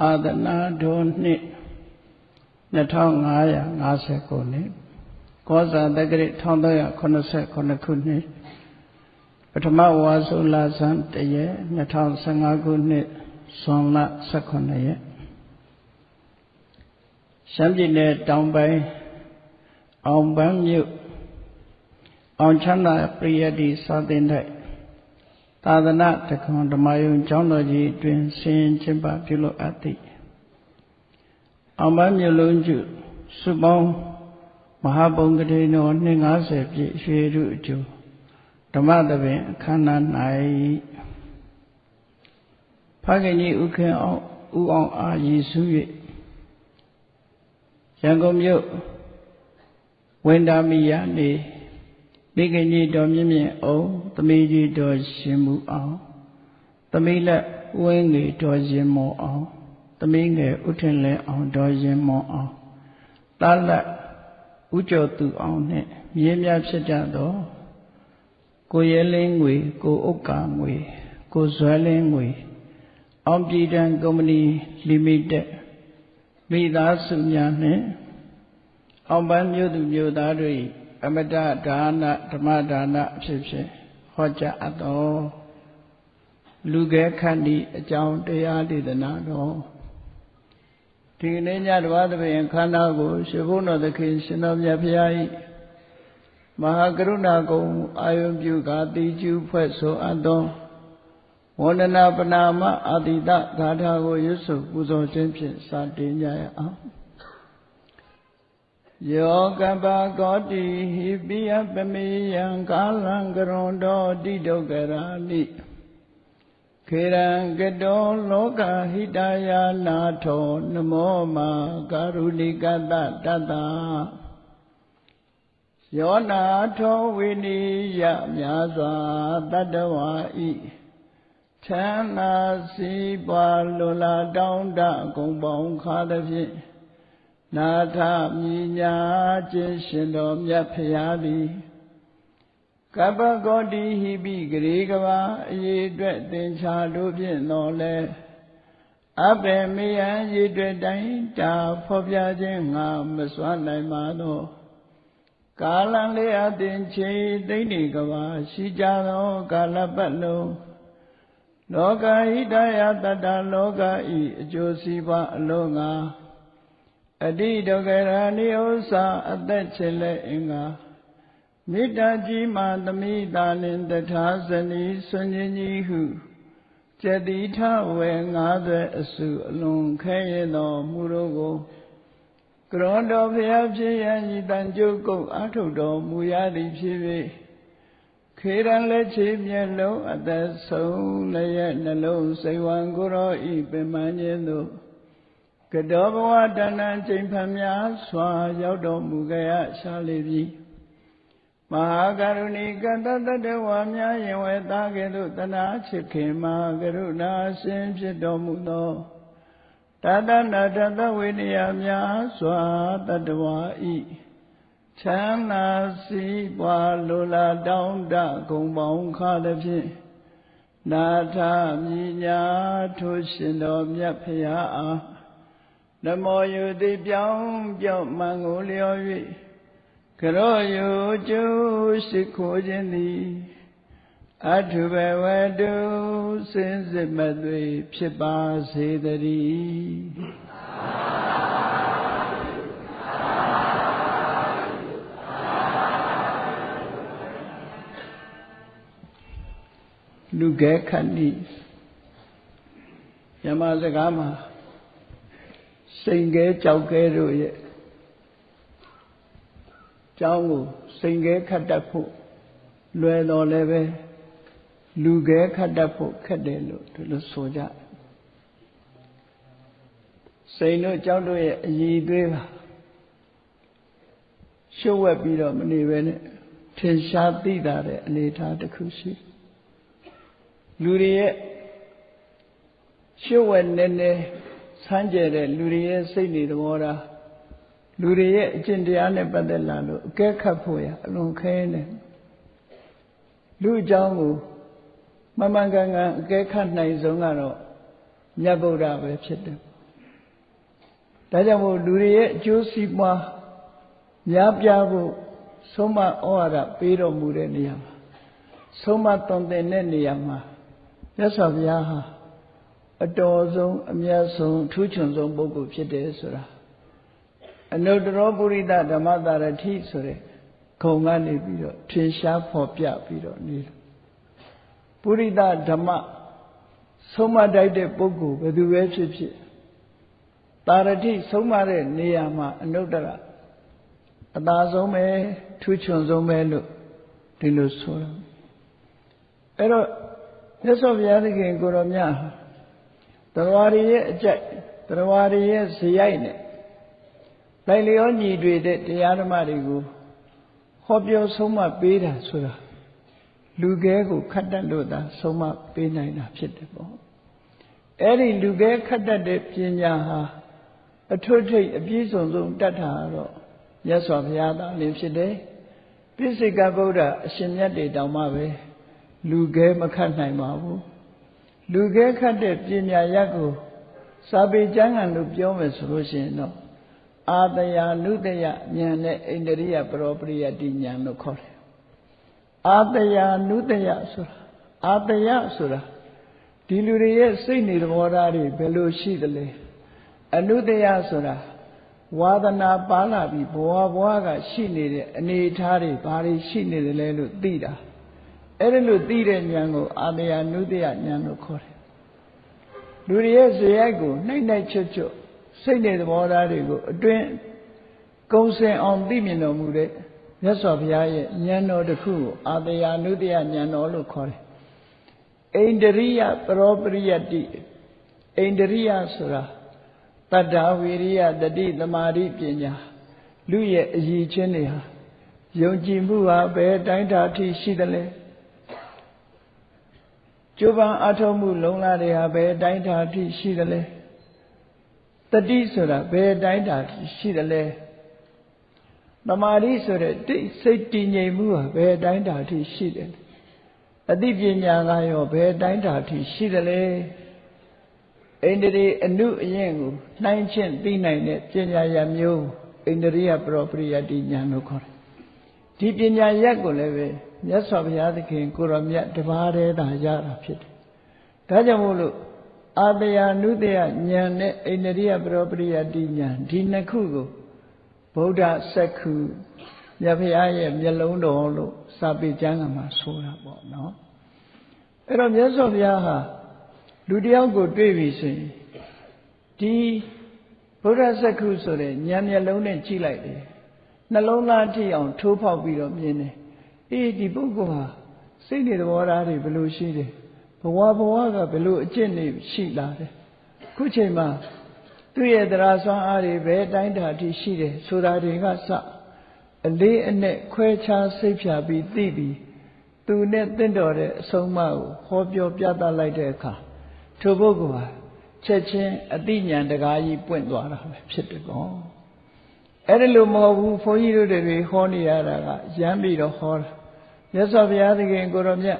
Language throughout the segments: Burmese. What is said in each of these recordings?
အာသနာတော်နှစ်2550ခုနှစ်ကောဇာတက္ကရာ1389ခုနှစ်ပထမဝါဆိုလဆန်းတရက်2015ခုနှစ်ဇွန်လ18ရက်ရှမ်းပြည်နယ်တောင်ပိုင်းအောင်ပန်းမြို့အောင်ချမ်းသာပရိယတ္တိစာသင်တိုက် သာသနာတခွန်ဓမ္မယုံကျောင်းတော်ကြီးတွင်ဆင်ကျင့်ပပြုလုပ်အပ်သည်အောင်ပန်းမြို့လုံးကျစုပေါင်းမဟာဘုံကတိတော်250ပြည့်ရွှေရုအကျိုးဓမ္မသဘင်အခမ်းအနား၌ဖခင်ကြီးဥခင်အောင်ဥအောင်အာရည်စု၍ရန်ကုန်မြို့ဝန္တာမီယာနေ မိခင်ကြီးတော်မြင့်မြင့်အောင်သမီးကြီးတော်ရှင်မှုအောင်သမီးလက်ဝင်းငယ်တော်ရင်မောအောင်သမီးငယ်ဥထင်လဲအောင်တော်ရင်မောအောင်တားလက်ဥကျော်သူအောင်နဲ့မြင်းများဖြစ်ကြသောကိုရဲလင်းငွေကိုဥက္ကာငွေကိုဇွဲလင်းငွေအောင်ပြည်တံကုမ္ပဏီလီမိတက်မိသားစုများနှင့်အောင်ပန်းမြို့သူမြို့သားတို့၏ အမတဒါနဓမ္မဒါနအဖြစ်ဖြင့်ဟောကြားအပ်သောလူကဲခန္တီအကြောင်းတရားဒေသနာတော်ဒီနေ့ညတဘာသဖြင့်ခန္ဓာကိုရှင်ဘုန်းတော်သခင်ရှင်တော်မြတ်ဖရာ၏မဟာကရုဏာကုံအာယုံပြုကာတိကျူဖွဲ့ဆိုအပ်သောဝန္ဒနာပနာမအာတိတဂါထာကိုရွတ်ဆိုပူဇော်ခြင်းဖြင့်စတင်ကြရအောင် ယောကပကောတိဟိပိယပမေယံကာလံကရွန်တော်တိဒုက္ခရာနိခေရံကတောလောကဟိတယာနာထောနမောမာကာရုဏိကတတတယောနာထောဝိနိယမြာစွာတတဝါဤချမ်းသာစီးပွားလွန်လာတောင်းတဂုံပေါင်းခါသဖြင့် နာထမြညာခြင်းရှင်တော်မြတ်ဖရာသည်ကပ္ပဂေါတိဟိပိဂရေကဘာအရေးအတွက်သင်္ချာတို့ဖြင့်တော်လဲအဘယ်မေယံရေအတွက်တိုင်းတာဖော်ပြခြင်းငါမစွမ်းနိုင်ပါသောကာလံလေးအသင်ချေသိမ့်နေကဘာရှိကြသောကာလပတ်လုံးလောကဟိတယတတ္တလောကဤအကျိုးစီးပွားအလုံးငါ အတိဒုက္ခရာနိဥ္စာအသက်ချေလက်အင်္ဂါမေတ္တာကြီးမှသမိတာလင်တထာဇနီဆွန်ကြီးကြီးဟုကျတိထဝေငါးသွဲအစုအလွန်ခဲရသောမူတို့ကိုကရောတော်ဖျားဖြစ်ရန်ဤတန်ကြုတ်ကုတ်အထုတော်မူရသည်ဖြစ်၍ခေရန်လက်ချေမျက်လုံးအသက်ဆုံးလည်းရဲ့နှလုံးစိတ်ဝံကိုရောဤပင်မခြင်းသို့ ကတောဘဝတဏ္ဍချိန်ဖန်များစွာရောက်တော်မူကြရရှာလေပြီမဟာကရုဏီကတတတဝါများယင်ဝဲသားကဲ့သို့တနာချစ်ခင်မှာကရုဏာရှင်ဖြစ်တော်မူသောတတနာတတဝိနည်းများစွာတတဝါဤချမ်းသာစီးပွားလိုလားတောင်းတဂုံပေါင်းခါသည်ဖြင့်နာထမြညာထိုရှင်တော်မြတ်ဖရာအား နမောယုတိပြောင်းပြောင်းမှန်ကိုလျော်၍ကရောယုကျိုးရှိခိုးခြင်းသည်အထုဘဝတုစင်စစ်မသွေဖြစ်ပါစေတည်းလူကဲခဏိယမစကားမှာ စိန်ကဲကြောက်ကဲတို့ရဲ့ကျောင်းကိုစိန်ကဲခတ်တတ်ဖို့လွယ်တော်လည်းပဲလူကဲခတ်တတ်ဖို့ခက်တယ်လို့ဒီလိုဆိုကြစိန်တို့ကျောင်းတို့ရဲ့အည်သွေးပါရှုပ်ဝက်ပြီးတော့မနေပဲနဲ့ထင်ရှားသိတာတဲ့အနေအထားတစ်ခုရှိလူတွေရဲ့ရှုပ်ဝက်နေနေ ဆန်းကျဲတဲ့လူတွေရဲ့စိတ်နေသဘောထားလူတွေရဲ့အကျင့်တရားနဲ့ပတ်သက်လာလို့အကဲခတ်ဖို့ရအလွန်ခဲနေလူအကြောင်းကိုမမှန်ကန်ကန်အကဲခတ်နိုင်ဆုံးကတော့မြတ်ဗုဒ္ဓပဲဖြစ်တယ်ဒါကြောင့်မို့လူတွေရဲ့အကျိုးစီးပွားများပြားဖို့ဆုံးမဩဝါဒပေးတော်မူတဲ့နေရာမှာဆုံးမသွန်သင်တဲ့နေရာမှာမြတ်စွာဘုရားဟာ အတော်ဆုံးအမြတ်ဆုံးထူးချွန်ဆုံးပုဂ္ဂိုလ်ဖြစ်တယ်ဆိုတာအနုတ္တရောပုရိသဓမ္မတာရတိဆိုတဲ့ခုံကနေပြီးတော့ထင်ရှားဖော်ပြပြီးတော့နေတယ်ပုရိသဓမ္မဆုံးမတိုက်တဲ့ပုဂ္ဂိုလ်ဘယ်သူပဲဖြစ်ဖြစ်တာရတိဆုံးမတဲ့နေရာမှာအနုတ္တရအသာဆုံးပဲထူးချွန်ဆုံးပဲလို့ဒီလိုဆိုတာအဲ့တော့မြတ်စွာဘုရားသခင်ကိုရောမြတ် တရားရည်ရဲ့အကြိုက်တရားရည်ရဲ့ဇယိုက်နဲ့လိုက်လျောညီတွေတဲ့တရားဓမ္မတွေကိုဟောပြောဆုံးမပေးတာဆိုတာလူကဲကိုခတ်တတ်လို့သာဆုံးမပေးနိုင်တာဖြစ်တယ်ပေါ့အဲ့ဒီလူကဲခတ်တတ်တဲ့ပညာဟာအထွတ်ထိပ်အပြည့်စုံဆုံးတတ်တာတော့မြတ်စွာဘုရားသာလင်းဖြစ်တယ်ပိစိကဗုဒ္ဓအရှင်မြတ်တွေတောင်မှပဲလူကဲမခတ်နိုင်ပါဘူး လူကဲခတ်တဲ့ပညာရက်ကိုစာပေကျမ်းဂန်လို့ပြောမယ်ဆိုလို့ရှိရင်တော့အာတယာနုတယဉာဏ်နဲ့ဣန္ဒရိယပရောပရိယတိဉာဏ်လို့ခေါ်တယ်အာတယာနုတယဆိုတာအာတယဆိုတာဒီလူတွေရဲ့စိတ်နေသဘောထားတွေဘယ်လိုရှိသလဲအနုတယဆိုတာဝါဒနာပါလာပြီးဘဝဘဝကရှိနေတဲ့အနေအထားတွေဘာတွေရှိနေတယ်လဲလို့သိတာ အဲ့ဒါလို့သိတဲ့ဉာဏ်ကိုအာတယာနုတယဉာဏ်လို့ခေါ်တယ်လူတွေရဲ့ဇေယိုက်ကိုနှိမ့်နှိုက်ချွတ်ချွတ်စိတ်နေသဘောထားတွေကိုအတွင်းကုံစင်အောင်သိမြင်တော်မူတဲ့မြတ်စွာဘုရားရဲ့ဉာဏ်တော်တစ်ခုကိုအာတယာနုတယဉာဏ်တော်လို့ခေါ်တယ်အိန္ဒရိယပရောပရိယတိအိန္ဒရိယဆိုတာတတ္တဝိရိယတတိသမာဓိပညာလူရဲ့အည်ချင်းတွေဟာယုံကြည်မှုဟာဘယ်တိုင်းတာထိရှိသလဲ ကျိုးပန်းအထောက်မှုလုံလာတွေဟာဘယ်တိုင်းတာထိရှိသလဲတတိဆိုတာဘယ်တိုင်းတာထိရှိသလဲသမာဓိဆိုတဲ့တိစိတ်တည်ငြိမ်မှုဟာဘယ်တိုင်းတာထိရှိတယ်အသိပညာကရောဘယ်တိုင်းတာထိရှိသလဲဣန္ဒြေအနုအရင်ကိုနှိုင်းချင်းသိနိုင်တဲ့ပညာရမျိုးဣန္ဒြိယပရောပရိယတိဉာဏ်လို့ခေါ်တယ် ဒီပညာရက်ကိုလည်းပဲမြတ်စွာဘုရားသခင်ကိုရောမြတ်တပါးတည်းသာရတာဖြစ်တယ်ဒါကြောင့်မို့လို့အာတယာနုတယဉာဏ်နဲ့ဣန္ဒြိယပရောပရိယတိဉာဏ်ဒီနှစ်ခုကိုဗုဒ္ဓစက္ခုမြတ်ဘုရားရဲ့မျက်လုံးတော်လို့စာပေကျမ်းကမှာဆိုတာပေါ့နော်အဲ့တော့မြတ်စွာဘုရားဟာလူတယောက်ကိုတွေ့ပြီဆိုရင်ဒီဗုဒ္ဓစက္ခုဆိုတဲ့ဉာဏ်မျက်လုံးနဲ့ကြည့်လိုက်တယ် နှလုံးသားထိအောင်ထိုးဖောက်ပြီးတော့မြင်တယ်အေးဒီပုဂ္ဂိုလ်ဟာစိတ်နေသဘောထားတွေဘယ်လိုရှိတယ်ဘဝဘဝကဘယ်လိုအကျင့်တွေရှိလာတယ်ခုချိန်မှာသူ့ရဲ့တရားစွမ်းအားတွေဘယ်တိုင်းတာထိရှိတယ်ဆိုတာတွေကစအလေးအနက်ခွဲခြားစိတ်ဖြာပြီးသိပြီးသူနဲ့တင့်တော်တဲ့အဆုံးအမကိုဟောပြောပြသလိုက်တဲ့အခါထိုပုဂ္ဂိုလ်ဟာချက်ချင်းအတိညာတကားကြီးပွင့်သွားတာပဲဖြစ်တယ်ကော အဲ့ဒါလို့မဟုတ်ဘူးဘုန်းကြီးတို့တွေဟောနေရတာကရမ်းပြီးတော့ဟောတာမြတ်စွာဘုရားသခင်ကိုရောမြတ်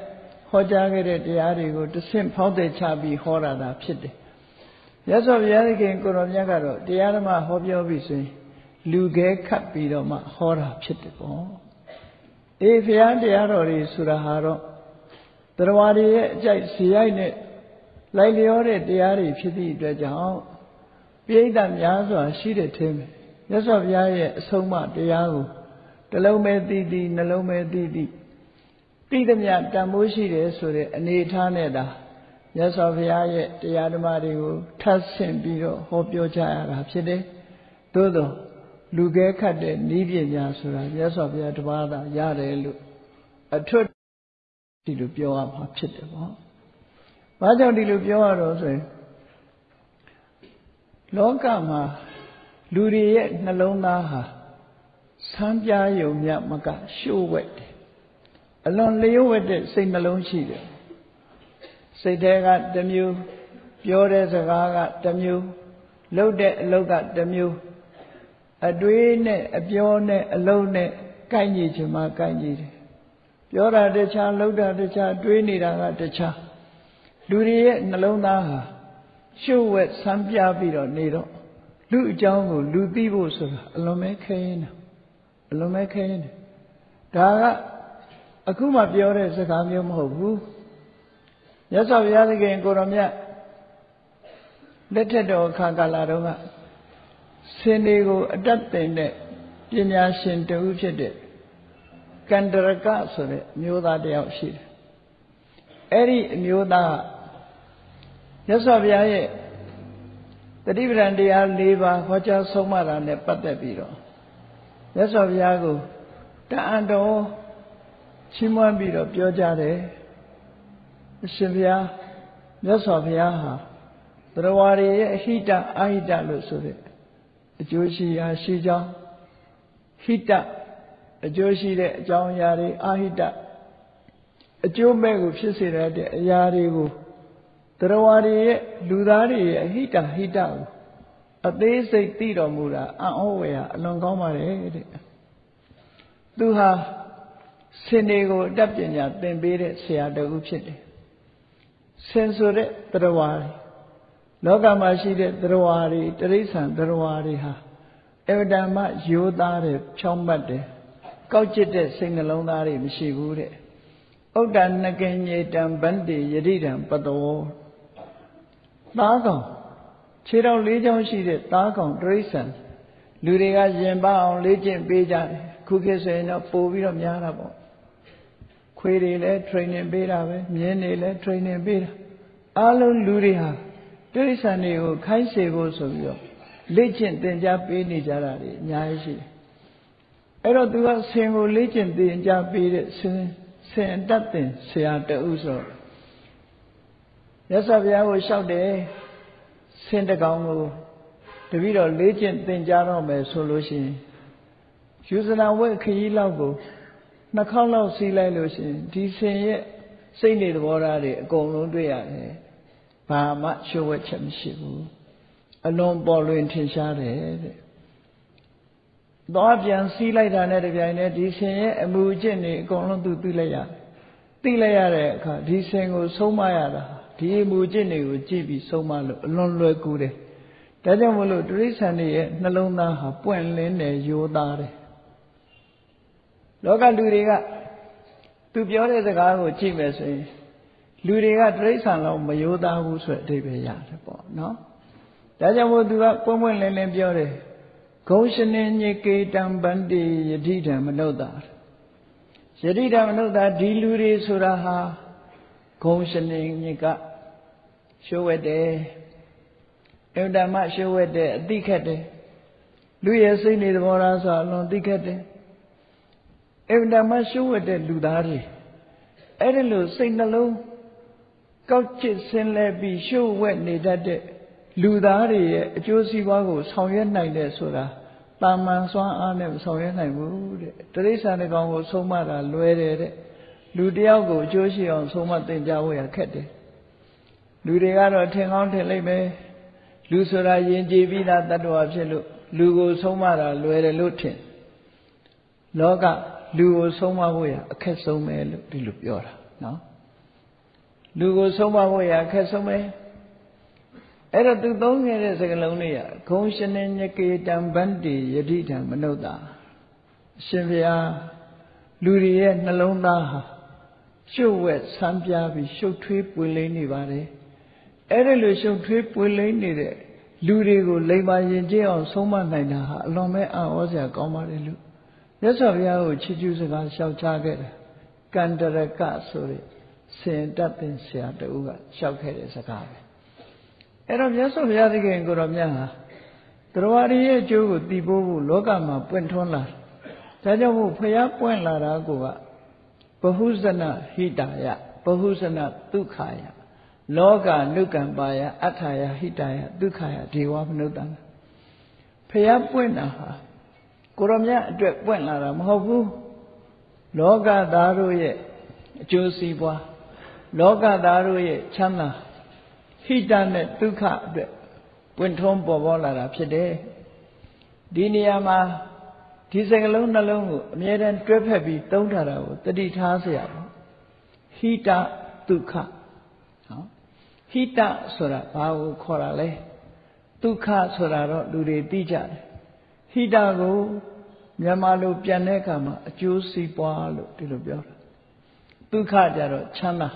ဟောကြားခဲ့တဲ့တရားတွေကိုတဆင့်ဖောက်တဲ့ချပြီးဟောတာသာဖြစ်တယ်မြတ်စွာဘုရားသခင်ကိုရောမြတ်ကတော့တရားဓမ္မဟောပြောပြီးဆိုရင်လူခဲခတ်ပြီးတော့မှဟောတာဖြစ်တယ်ပေါ့အေးဘုရားတရားတော်တွေဆိုတာဟာတော့တရားတွေရဲ့အကြိုက်ဇေယိုက်နဲ့လိုက်လျောတဲ့တရားတွေဖြစ်သည့်အတွက်ကြောင့်ပြိဋ္ဌာများစွာရှိတဲ့ထဲမှာ မြတ်စွာဘုရားရဲ့အဆုံးအမတရားကိုတလုံးပဲသိသိနှလုံးပဲသိသိသိသမျှတန်ဖိုးရှိတယ်ဆိုတဲ့အနေအထားနဲ့သာမြတ်စွာဘုရားရဲ့တရားဓမ္မတွေကိုထပ်ဆင့်ပြီးတော့ဟောပြောကြရတာဖြစ်တယ်။သို့သောလူကဲခတ်တဲ့ဤပညာဆိုတာမြတ်စွာဘုရားတပါးသာရတယ်လို့အထွတ်ဒီလိုပြောရမှာဖြစ်တယ်ပေါ့။ဘာကြောင့်ဒီလိုပြောရတော့ဆိုရင်လောကမှာ လူတွေရဲ့နှလုံးသားဟာဆန်းပြားယုံမြမကရှို့ဝက်တယ်အလွန်လျှို့ဝက်တဲ့စိတ်နှလုံးရှိတယ်စိတ်ထဲကတစ်မျိုးပြောတဲ့စကားကတစ်မျိုးလုပ်တဲ့အလုပ်ကတစ်မျိုးအတွေးနဲ့အပြောနဲ့အလုပ်နဲ့ကိုက်ညီချင်မှကိုက်ညီတယ်ပြောတာတခြားလုပ်တာတခြားတွေးနေတာကတခြားလူတွေရဲ့နှလုံးသားဟာရှုပ်ဝက်ဆန်းပြပြီးတော့နေတော့ လူအကြောင်းကိုလူသိဖို့ဆိုတာအလွန်ပဲခဲရင်တာအလွန်ပဲခဲရင်တယ်ဒါကအခုမှပြောတဲ့စကားမျိုးမဟုတ်ဘူးမြတ်စွာဘုရားသခင်ကိုရောမြတ်လက်ထက်တော်ခါကာလတုန်းကစင်တွေကိုအတတ်တင်တဲ့ပညာရှင်တဦးဖြစ်တဲ့ကန္တရကဆိုတဲ့မျိုးသားတယောက်ရှိတယ်အဲ့ဒီအမျိုးသားမြတ်စွာဘုရားရဲ့ တတိပဒံတရား၄ပါးဟောကြားဆုံးမတာနဲ့ပတ်သက်ပြီးတော့မြတ်စွာဘုရားကိုတအံတော်ချီးမွမ်းပြီးတော့ပြောကြတယ်အရှင်ဘုရားမြတ်စွာဘုရားဟာသရဝါရီရဲ့အဟိတအာဟိတလို့ဆိုတဲ့အကျိုးရှိရာရှိကြောင်းဟိတအကျိုးရှိတဲ့အကြောင်းအရာတွေအာဟိတအကျိုးမဲ့ကိုဖြစ်စေတဲ့အရာတွေကို တရဝါတွေရဲ့လူသားတွေရဲ့အဟိတဟိတကိုအသေးစိတ်သိတော်မူတာအံ့ဩဝယ်ဟာအလွန်ကောင်းပါတယ်တဲ့သူဟာစင်တွေကိုအတတ်ပညာသင်ပေးတဲ့ဆရာတဦးဖြစ်တယ်စင်ဆိုတဲ့တရဝါတွေလောကမှာရှိတဲ့သရဝါတွေတရိษံသရဝါတွေဟာအဝတ္တမယောသားတဲ့ဖြောင်းမှတ်တယ်ကောက်ကျစ်တဲ့စိတ်နှလုံးသားတွေမရှိဘူးတဲ့ဥဒ္ဒနကင်ညေတံဗန္တိယတိတံပတော သားကောင်ခြေတော်လေးချောင်းရှိတဲ့သားကောင်တရိษံလူတွေကရင်ပအောင်လေ့ကျင့်ပေးကြတယ်ခုခေတ်ဆိုရင်တော့ပို့ပြီးတော့များတာပေါ့ခွေးတွေလည်း training ပေးတာပဲမြင်းတွေလည်း training ပေးတာအားလုံးလူတွေဟာတိရစ္ဆာန်တွေကိုခိုင်းစေဖို့ဆိုပြီးတော့လေ့ကျင့်သင်ကြားပေးနေကြတာတွေအများကြီးရှိတယ်။အဲ့တော့သူကဆင်ကိုလေ့ကျင့်သင်ကြားပေးတဲ့ဆင်ဆင်တတ်သင်ဆရာတဦးဆို ရသဗျာကိုလျှောက်တယ်ဆင်တကောင်ကိုတပည့်တော်လေ့ကျင့်သင်ကြားတော့မယ်ဆိုလို့ရှိရင်ယူဇနာဝက်ခရီးလောက်ကိုနှစ်ခေါက်လောက်စီးလိုက်လို့ရှိရင်ဒီဆင်ရဲ့စိတ်နေသဘောထားတွေအကုန်လုံးတွေ့ရတယ်ဘာမှရှုပ်ဝဲချက်မရှိဘူးအလွန်ပေါ်လွင်ထင်ရှားတယ်တဲ့သွားပြန်စီးလိုက်တာနဲ့တပြိုင်တည်းဒီဆင်ရဲ့အမှုအကျင့်တွေအကုန်လုံးသူသိလိုက်ရတယ်သိလိုက်ရတဲ့အခါဒီဆင်ကိုဆုံးမရတာ ဒီအမှုအကျင့်တွေကိုကြည့်ပြီးဆုံးမလို့အလွန်လွယ်ကူတယ်ဒါကြောင့်မလို့တိရစ္ဆာန်တွေရဲ့နှလုံးသားဟာပွင့်လင်းတယ်ရိုးသားတယ်လောကလူတွေကသူပြောတဲ့စကားကိုကြည့်မယ်ဆိုရင်လူတွေကတိရစ္ဆာန်လောက်မယိုးသားဘူးဆိုတဲ့အဓိပ္ပာယ်ရတယ်ပေါ့နော်ဒါကြောင့်မို့သူကပွင့်ပွင့်လင်းလင်းပြောတယ်ဂုံရှင်နေညေကေတံဗန္တိယတိတံမနုဿာယတိတံမနုဿာဒီလူတွေဆိုတာဟာဂုံရှင်နေညေက ရှုဝတ်တယ်အဝတ္တမရှုဝတ်တယ်အတိခတ်တယ်လူရဲ့စိတ်နေသဘောထားဆိုအလွန်သိခတ်တယ်အဝတ္တမရှုဝတ်တဲ့လူသားတွေအဲ့ဒီလိုစိတ်နှလုံးကောက်ချစ်ဆင်းလဲပြီးရှုပ်ဝက်နေတတ်တဲ့လူသားတွေရဲ့အကျိုးစီးပွားကိုဆောင်ရွက်နိုင်တယ်ဆိုတာတာမန်စွမ်းအားနဲ့မဆောင်ရွက်နိုင်ဘူးတဲ့တရိစ္ဆာန်တကောင်ကိုဆုံးမတာလွယ်တယ်တဲ့လူတယောက်ကိုအကျိုးရှိအောင်ဆုံးမသင်ကြားဖို့ရခက်တယ် လူတွေကတော့ထင်ကောင်းထင်လိမ့်မယ်လူဆိုတာယဉ်ကျေးပြီးသားတ attva ဖြစ်လို့လူကိုဆုံးမတာလွယ်တယ်လို့ထင်လောကလူကိုဆုံးမဖို့ရအခက်ဆုံးပဲလို့ဒီလိုပြောတာနော်လူကိုဆုံးမဖို့ရအခက်ဆုံးပဲအဲ့တော့သူသုံးခဲ့တဲ့စကားလုံးတွေကဂုံရှင်နေညကေတံဗန္တိယတိတံမနုဿာအရှင်ဘုရားလူတွေရဲ့နှလုံးသားဟာရှုပ်ဝက်ဆန်းပြားပြီးရှုပ်ထွေးပွေလိမ့်နေပါတယ် အဲ့ဒီလိုရှုပ်ထွေးပွေလိမ့်နေတဲ့လူတွေကိုလိမ္မာရင်ကျအောင်ဆုံးမနိုင်တာဟာအလွန်ပဲအံ့ဩစရာကောင်းပါတယ်လို့မြတ်စွာဘုရားကိုချီးကျူးစကားလျှောက်ချခဲ့တယ်ကန္တရကဆိုတဲ့စင်တတ်တဲ့ဆရာတူကလျှောက်ခဲ့တဲ့စကားပဲအဲ့တော့မြတ်စွာဘုရားသခင်ကိုတော်မြတ်ဟာတရားရည်ရဲ့အကျိုးကိုတည်ဖို့ဖို့လောကမှာပွင့်ထွန်းလာဒါကြောင့်မို့ဖျားပွင့်လာတာကိုကဘဟုဇနဟိတာယဘဟုဇနဒုက္ခယ လောကနုကံပါယအထာယဟိတာယဒုက္ခယဒေဝမနုဿံဖျားပွင့်တာဟာကိုရောမြတ်အတွက်ပွင့်လာတာမဟုတ်ဘူးလောကသားတို့ရဲ့အကျိုးစီးပွားလောကသားတို့ရဲ့ချမ်းသာဟိတနဲ့ဒုက္ခအတွက်ပွင့်ထွန်းပေါ်ပေါ်လာတာဖြစ်တယ်ဒီနေရာမှာဒီစကလုံးနှလုံးကိုအမြဲတမ်းတွဲဖက်ပြီးသုံးထားတာကိုတတိထားเสียပါဟိတဒုက္ခနော် ဟိတဆိုတာဘာကိုခေါ်တာလဲဒုက္ခဆိုတာတော့လူတွေသိကြတယ်ဟိတကိုမြန်မာလိုပြန်တဲ့အခါမှာအကျိုးစီးပွားလို့ဒီလိုပြောတာဒုက္ခကြတော့ချမ်းသာ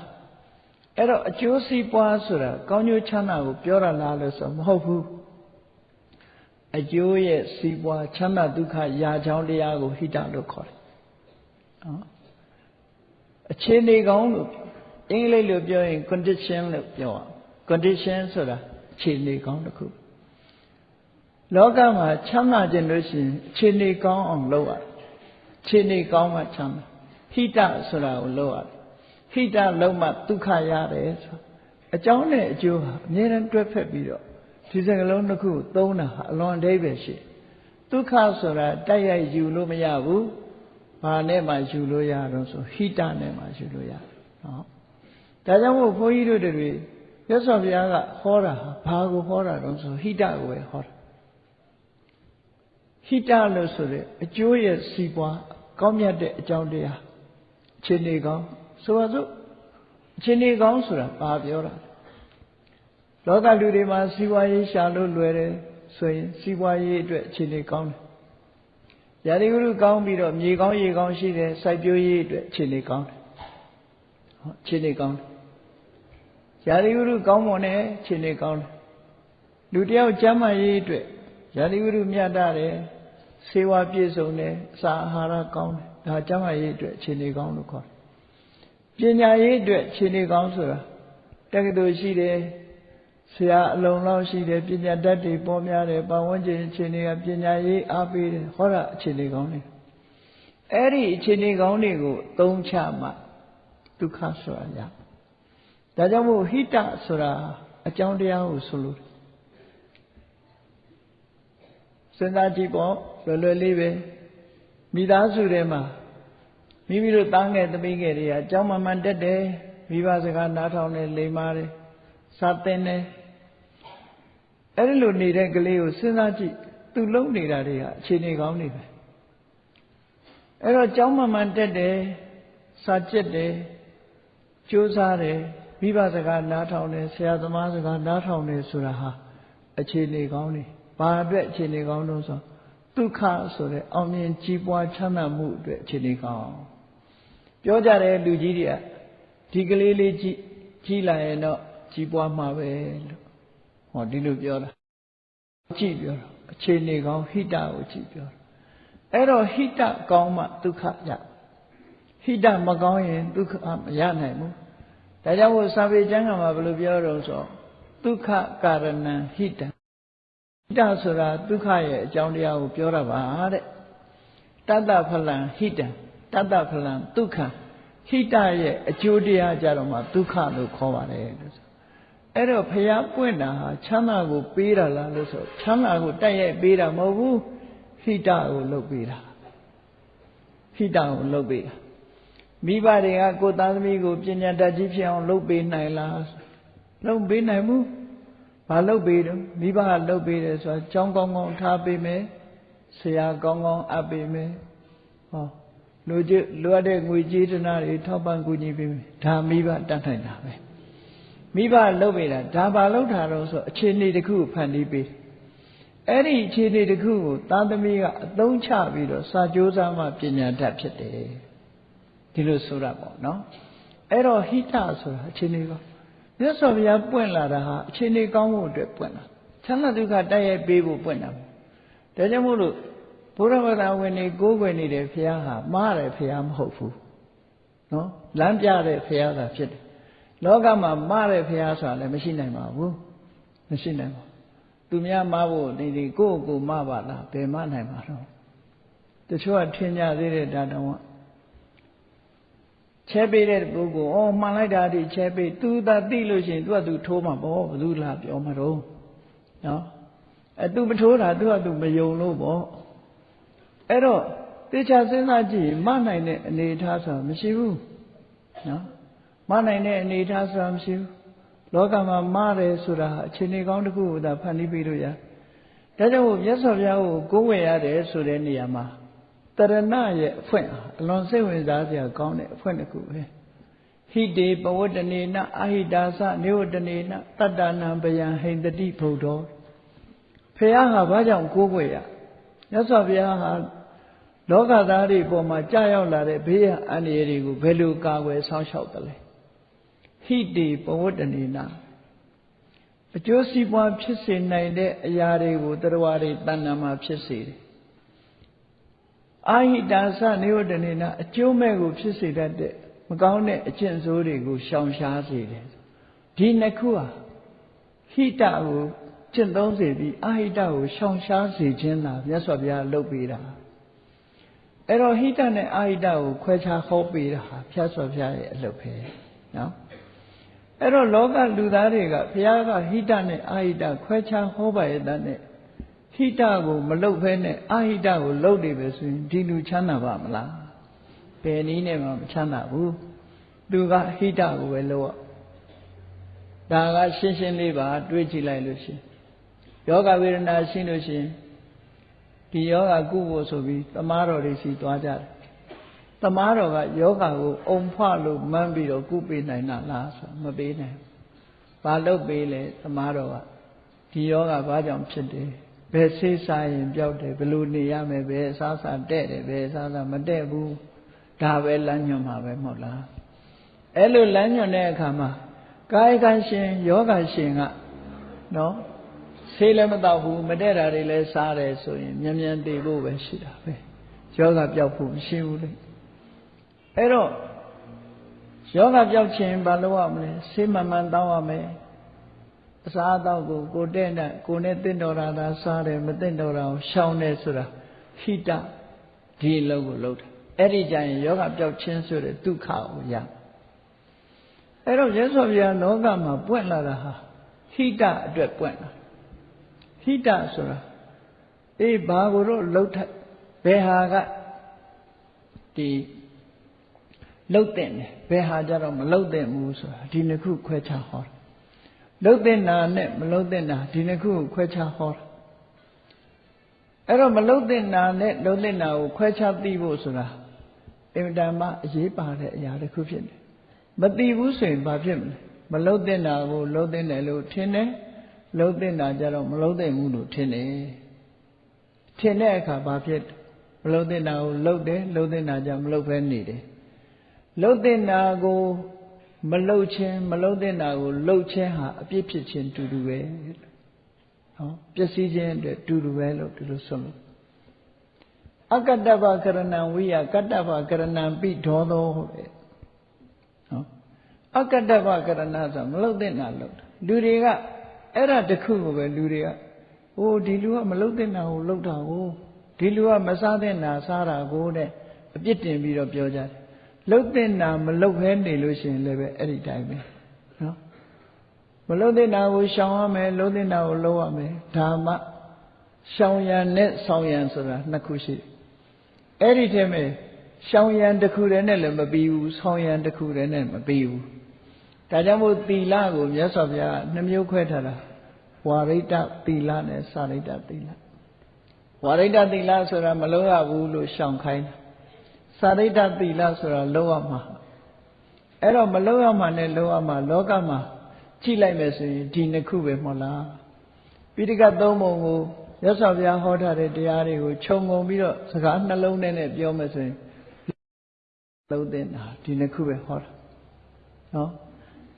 အဲ့တော့အကျိုးစီးပွားဆိုတာကောင်းကျိုးချမ်းသာကိုပြောရလားလို့ဆိုမဟုတ်ဘူးအကျိုးရဲ့စီးပွားချမ်းသာဒုက္ခရာချောင်းတရားကိုဟိတလို့ခေါ်တယ်နော်အခြေအနေကောင်းလို့ အင်္ဂလိပ်လိုပြောရင် condition လို့ပြောအောင် condition ဆိုတာအခြေအနေကောင်းတစ်ခုလောကမှာချမ်းသာခြင်းလို့ရှိရင်အခြေအနေကောင်းအောင်လုပ်ရတယ်အခြေအနေကောင်းမှချမ်းသာဟိတဆိုတာကိုလုပ်ရတယ်ဟိတလုံးမှဒုက္ခရတယ်ဆိုအကြောင်းနဲ့အကျိုးဟာအမြဲတမ်းတွဲဖက်ပြီးတော့ဒီစကလုံးတစ်ခုသုံးတာဟာအလွန်အသေးပဲရှိဒုက္ခဆိုတာတိုက်ရိုက်ယူလို့မရဘူးဘာနဲ့မှယူလို့ရတော့ဆိုဟိတနဲ့မှယူလို့ရတယ်နော် ဒါကြောင့်မို့ဘုန်းကြီးတို့တွေရသော်ဘုရားကဟောတာဘာကိုဟောတာတော့ဆိုဟိတကိုပဲဟောတာဟိတလို့ဆိုတဲ့အကျိုးရဲ့စီးပွားကောင်းမြတ်တဲ့အကြောင်းတရားခြေနေကောင်းဆိုပါစို့ခြေနေကောင်းဆိုတာဘာပြောတာလောကလူတွေမှာစီးပွားရေးရှာလို့လွယ်တယ်ဆိုရင်စီးပွားရေးအတွက်ခြေနေကောင်းတယ်ရာသီဥတုကောင်းပြီးတော့မြေကောင်းရေကောင်းရှိတယ်စိုက်ပျိုးရေးအတွက်ခြေနေကောင်းတယ်ဟောခြေနေကောင်းတယ် ရာသီဥတုကောင်းမွန်တယ်ခြေနေကောင်းတယ်လူတယောက်ကျမ်းမာရေးအတွက်ရာသီဥတုမြတ်တယ်ဆေးဝါးပြည့်စုံတယ်အစာအာဟာရကောင်းတယ်ဒါကျမ်းမာရေးအတွက်ခြေနေကောင်းလို့ခေါ်တယ်ပညာရေးအတွက်ခြေနေကောင်းဆိုတာတက္ကသိုလ်ရှိတယ်ဆရာအလုံးလောက်ရှိတယ်ပညာတတ်တွေပေါ်များတယ်ပတ်ဝန်းကျင်အခြေအနေကပညာရေးအားပေးတယ်ဟောတာအခြေအနေကောင်းတယ်အဲ့ဒီအခြေအနေကောင်းတွေကိုသုံးချမှဒုက္ခဆိုတာရ ဒါကြောင့်မို့ဟိတဆိုတာအကြောင်းတရားကိုဆိုလို့စဉ်းစားကြည့်ပေါ့လွယ်လွယ်လေးပဲမိသားစုထဲမှာမိမိတို့တားငယ်သမီးငယ်တွေကအကြောင်းမှန်မှန်တက်တယ်မိဘစကားနားထောင်တယ်လိမ္မာတယ်စာသင်တယ်အဲ့ဒီလိုနေတဲ့ကလေးကိုစဉ်းစားကြည့်သူလုံးနေတာတွေကအခြေအနေကောင်းနေပဲအဲ့တော့ကြောင်းမှန်မှန်တက်တယ်စာကျက်တယ်ကြိုးစားတယ် မိဘစကားနားထောင်တယ်ဆရာသမားစကားနားထောင်တယ်ဆိုတာဟာအခြေအနေကောင်းနေဘာအတွက်အခြေအနေကောင်းလို့ဆိုဒုက္ခဆိုတဲ့အောင်မြင်ကြီးပွားချမ်းသာမှုအတွက်အခြေအနေကောင်းပြောကြတယ်လူကြီးတွေကဒီကလေးလေးကြီးကြီးလာရင်တော့ကြီးပွားမှာပဲလို့ဟောဒီလိုပြောတာကြည့်ပြောတာအခြေအနေကောင်းဟိတကိုကြည့်ပြောတာအဲ့တော့ဟိတကောင်းမှဒုက္ခရဟိတမကောင်းရင်ဒုက္ခမရနိုင်ဘူး ဒါကြောင့်မို့စာပေကျမ်းကမှာဘယ်လိုပြောတော့ဆိုဒုက္ခကာရဏံဟိတံဟိတဆိုတာဒုက္ခရဲ့အကြောင်းတရားကိုပြောတာပါတဲ့တတ္တဖလံဟိတံတတ္တဖလံဒုက္ခဟိတရဲ့အကျိုးတရားကြတော့မှဒုက္ခလို့ခေါ်ပါတယ်လို့ဆိုအဲ့တော့ဖျားပွင့်တာဟာချမ်းသာကိုပေးတာလားလို့ဆိုချမ်းသာကိုတိုက်ရိုက်ပေးတာမဟုတ်ဘူးဟိတကိုလုပ်ပေးတာဟိတကိုလုပ်ပေးတာ မိဘတွေကကိုယ်သားသမီးကိုပညာတတ်ကြီးဖြစ်အောင်လုပ်ပေးနိုင်လားလုပ်ပေးနိုင်ဘူးဘာလုပ်ပေးတော့မိဘကလုပ်ပေးတယ်ဆိုတာကြောင်းကောင်းကောင်းထားပေးမယ်ဆရာကောင်းကောင်းအပ်ပေးမယ်ဟောလူကြီးလိုအပ်တဲ့ငွေကြေးတနာတွေထောက်ပံ့ကူညီပေးမယ်ဒါမိဘတတ်နိုင်တာပဲမိဘလုပ်ပေးတာဒါဘာလုပ်တာတော့ဆိုအခြေအနေတစ်ခုဖန်တီးပေးအဲ့ဒီအခြေအနေတစ်ခုကိုသားသမီးကအသုံးချပြီးတော့စာကြိုးစားမှပညာတတ်ဖြစ်တယ် ဒီလိုဆိုတာပေါ့နော်အဲ့တော့ဟိတဆိုတာအခြေအနေကောမြတ်စွာဘုရားပွင့်လာတာဟာအခြေအနေကောင်းဖို့အတွက်ပွင့်လာချမ်းသာဒုက္ခတိုက်ရိုက်ပေးဖို့ပွင့်တာဒါကြောင့်မို့လို့ဘုရားဘာသာဝင်တွေကိုးကွယ်နေတဲ့ဘုရားဟာမှားတယ်ဘုရားမဟုတ်ဘူးနော်လမ်းပြတဲ့ဘုရားသာဖြစ်တယ်လောကမှာမှားတဲ့ဘုရားဆိုတာလည်းမရှိနိုင်ပါဘူးမရှိနိုင်ပါဘူးသူများမှားဖို့ဒီဒီကိုယ့်ကိုယ်မှားပါလားဘယ်မှားနိုင်ပါတော့တချို့ကထင်ကြသေးတယ်ဒါတော့ ချဲပေးတဲ့ပုဂ္ဂိုလ်အော်မှန်လိုက်တာဒီချဲပေးသူသာသိလို့ရှိရင်သူကသူထိုးမှာပေါ့ဘယ်သူလားပြောမှာတော့နော်အဲသူမထိုးတာသူကသူမယုံလို့ပေါ့အဲ့တော့တေချာစဉ်းစားကြည့်မနိုင်တဲ့အနေအထားဆိုတာမရှိဘူးနော်မနိုင်တဲ့အနေအထားဆိုတာမရှိဘူးလောကမှာမတယ်ဆိုတာအခြေအနေကောင်းတစ်ခုကိုသာဖန်တီးပေးလို့ရဒါကြောင့်မြတ်စွာဘုရားကိုကိုးဝယ်ရတယ်ဆိုတဲ့နေရာမှာ တရဏရဲ့အဖွင့်အလွန်စိတ်ဝင်စားစရာကောင်းတဲ့အဖွင့်တစ်ခုပဲဟဟိတေပဝတ္တနေနအဟိတာသနေဝတ္တနေနတတ္တနံပယံဟိန္တတိဘုဒ္ဓောဖះဟာဘာကြောင့်ကိုးကွယ်ရမြတ်စွာဘုရားဟာလောကသားတွေပေါ်မှာကြာရောက်လာတဲ့ဘေးရန်အန္တရာယ်တွေကိုဘယ်လိုကာကွယ်ဆောင်းရှောက်တယ်လဲဟိတေပဝတ္တနေနအကျိုးစီးပွားဖြစ်စေနိုင်တဲ့အရာတွေကိုတရားတွေတဏ္ဍာမှာဖြစ်စေတယ် အာဟိတာသနေဝတ္တနေနအကျိုးမဲ့ကိုဖြစ်စေတတ်တဲ့မကောင်းတဲ့အကျင့်ဆိုးတွေကိုရှောင်ရှားစေတယ်ဒီနှစ်ခုဟာဟိတကိုကျင့်သုံးစေပြီးအာဟိတကိုရှောင်ရှားစေခြင်းလားမြတ်စွာဘုရားလုပ်ပေးတာအဲ့တော့ဟိတနဲ့အာဟိတကိုခွဲခြားဟောပေးတာဟာမြတ်စွာဘုရားရဲ့အလုပ်ပဲနော်အဲ့တော့လောကလူသားတွေကဘုရားကဟိတနဲ့အာဟိတခွဲခြားဟောပါရဲ့တတ်နဲ့ ဟိတကိုမလုပ်ဘဲနဲ့အာဟိတကိုလုပ်နေပဲဆိုရင်ဒီလူချမ်းသာပါမလားဘယ်နည်းနဲ့မှမချမ်းသာဘူးသူကဟိတကိုပဲလုပ်ဒါကရှင်းရှင်းလေးပါတွေးကြည့်လိုက်လို့ရှင်ယောဂဝေဒနာရှိလို့ရှင်ဒီယောဂကုဖို့ဆိုပြီးသမားတော်တွေစီသွားကြတယ်သမားတော်ကယောဂကိုအုံဖွလို့မှန်းပြီးတော့ကုပေးနိုင်တာလားဆိုမပေးနိုင်ဘာလို့ပေးလဲသမားတော်ကဒီယောဂဘာကြောင့်ဖြစ်တယ် ဘယ်ဆေးစားရင်ပျောက်တယ်ဘယ်လိုနေရမယ်ဘယ်အစားစားတဲ့တယ်ဘယ်အစားစားမတဲ့ဘူးဒါပဲလမ်းညွှန်မှာပဲမဟုတ်လားအဲ့လိုလမ်းညွှန်တဲ့အခါမှာကာယကံရှင်ယောဂရှင်ကနော်ဆေးလည်းမတော့ဘူးမတဲ့တာတွေလည်းစားတယ်ဆိုရင်မြန်မြန်တည်ဖို့ပဲရှိတာပဲယောဂပျောက်ဖို့မရှိဘူးလေအဲ့တော့ယောဂပျောက်ခြင်းဘာလို့ရမလဲဆေးမှန်မှန်တောင်းရမယ် အစားအသောက်ကိုကိုတဲ့နဲ့ကိုနဲ့တင့်တော်တာသာစားတယ်မတင့်တော်တာကိုရှောင်တယ်ဆိုတာဟိတဒီအလုပ်ကိုလုပ်တယ်အဲ့ဒီကြရင်ယောဂပျောက်ခြင်းဆိုတဲ့ဒုက္ခကိုရအဲ့တော့ရသော်ဗျာလောကမှာပွင့်လာတာဟာဟိတအတွက်ပွင့်လာဟိတဆိုတာအေးဘာကိုတော့လှုပ်ထဘယ်ဟာကဒီလှုပ်တဲ့တယ်ဘယ်ဟာကြတော့မလှုပ်တဲ့ဘူးဆိုတာဒီနှစ်ခုခွဲခြားဟောတာ လှုပ်တဲ့နာနဲ့မလှုပ်တဲ့နာဒီနှစ်ခုကိုခွဲခြားဟောတာအဲ့တော့မလှုပ်တဲ့နာနဲ့လှုပ်တဲ့နာကိုခွဲခြားသိဖို့ဆိုတာအင်မတန်မှအရေးပါတဲ့အရာတစ်ခုဖြစ်တယ်မသိဘူးဆိုရင်ဘာဖြစ်မလဲမလှုပ်တဲ့နာကိုလှုပ်တဲ့တယ်လို့ထင်တယ်လှုပ်တဲ့နာကြတော့မလှုပ်တဲ့ဘူးလို့ထင်တယ်ထင်တဲ့အခါဘာဖြစ်မလှုပ်တဲ့နာကိုလှုပ်တယ်လှုပ်တဲ့နာကြမလှုပ်ဘဲနေတယ်လှုပ်တဲ့နာကို မလှုပ်ခြင်းမလှုပ်တဲ့နာကိုလှုပ်ခြင်းဟာအပြစ်ဖြစ်ခြင်းတူတူပဲနော်ပျက်စီးခြင်းအတွက်တူတူပဲလို့ဒီလိုဆိုလို့အကတ္တဗကရဏံဝိယကတ္တဗကရဏံပိဒေါသောတဲ့နော်အကတ္တဗကရဏဆိုမလှုပ်တဲ့နာလှုပ်လူတွေကအဲ့ဒါတခုကိုပဲလူတွေကဟိုဒီလူကမလှုပ်တဲ့နာကိုလှုပ်တာကိုဒီလူကမစားတဲ့နာစားတာကိုတဲ့အပြစ်တင်ပြီးတော့ပြောကြတယ် လှုပ်တဲ့နာမလှုပ်ခဲနေလို့ရှိရင်လည်းပဲအဲ့ဒီတိုင်းပဲနော်မလှုပ်တဲ့နာကိုရှောင်ရမယ်လှုပ်တဲ့နာကိုလှုပ်ရမယ်ဒါမှရှောင်ရံနဲ့ဆောင်ရံဆိုတာနှစ်ခုရှိတယ်အဲ့ဒီထဲမှာရှောင်ရံတစ်ခုတည်းနဲ့လည်းမပြီးဘူးဆောင်ရံတစ်ခုတည်းနဲ့မပြီးဘူးဒါကြောင့်မို့သီလကိုမြတ်စွာဘုရားနှမျိုးခွဲထားတာဝါရိတသီလနဲ့စာရိတသီလဝါရိတသီလဆိုတာမလုပ်ရဘူးလို့ရှောင်ခိုင်းတာ စာရိတ္တသီလဆိုတာလုံးဝမှာအဲ့တော့မလုံးဝမှာနဲ့လုံးဝမှာလောကမှာကြည့်လိုက်မယ်ဆိုရင်ဒီနှစ်ခုပဲမဟုတ်လားပိဋကသုံးပုံကိုရသော်ဘုရားဟောထားတဲ့တရားတွေကိုခြုံငုံပြီးတော့စကားနှလုံးထဲနဲ့ပြောမယ်ဆိုရင်လုံးတဲ့တာဒီနှစ်ခုပဲဟောတာနော်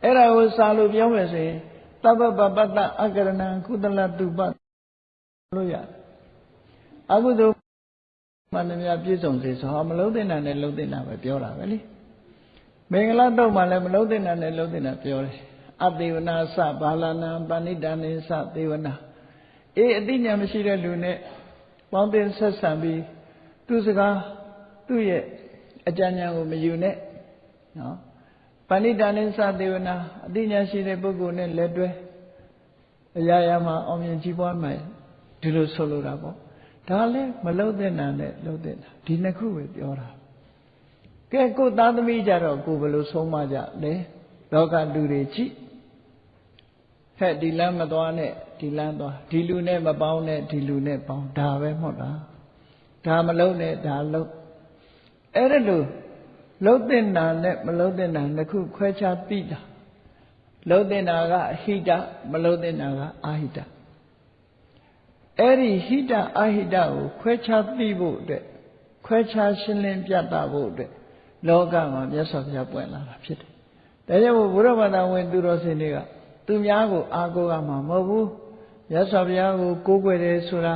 အဲ့ဒါကိုစာလို့ပြောမယ်ဆိုရင်တပ္ပပပတ္တအကရဏံကုသလတုပလို့ရအကုသိုလ် မှန်သမျှပြည့်စုံစေဆိုဟာမလုံးတဲ့နာနဲ့လုံးတဲ့နာပဲပြောတာပဲလေမင်္ဂလာတော့မှလည်းမလုံးတဲ့နာနဲ့လုံးတဲ့နာပြောတယ်အသေဝနာစဘာလနာပဏိတန်နေစသေဝနာအေးအသိဉာဏ်မရှိတဲ့လူနဲ့ပေါင်းတင်ဆက်ဆံပြီးသူစကားသူ့ရဲ့အကြံဉာဏ်ကိုမယူနဲ့နော်ပဏိတန်နေစသေဝနာအသိဉာဏ်ရှိတဲ့ပုဂ္ဂိုလ်နဲ့လက်တွဲအရာရာမှာအောင်မြင်ကြီးပွားမယ်ဒီလိုဆိုလိုတာပေါ့ ဒါလည်းမလုံတဲ့နာနဲ့လုံတဲ့နာဒီနှစ်ခုပဲပြောတာကဲကိုသားသမီးကြတော့ကိုဘယ်လိုဆုံးမကြလဲလောကလူတွေကြည့်ဟဲ့ဒီလမ်းမသွားနဲ့ဒီလမ်းသွားဒီလူနဲ့မပေါင်းနဲ့ဒီလူနဲ့ပေါင်းဒါပဲမဟုတ်လားဒါမလုံနဲ့ဒါလုံအဲ့ဒါလို့လှုပ်တဲ့နာနဲ့မလှုပ်တဲ့နာနှစ်ခုခွဲခြားသိတာလှုပ်တဲ့နာကဟိတမလှုပ်တဲ့နာကအာဟိတ အဲ့ဒီဟိတအာဟိတကိုခွဲခြားသိဖို့အတွက်ခွဲခြားရှင်းလင်းပြသဖို့အတွက်လောကမှာမြတ်စွာဘုရားပွင့်လာတာဖြစ်တယ်။ဒါကြောင့်ဘုရားဘာသာဝင်သူတော်စင်တွေကသူများကိုအားကိုးကမှာမဟုတ်ဘူး။မြတ်စွာဘုရားကိုကိုးကွယ်တယ်ဆိုတာ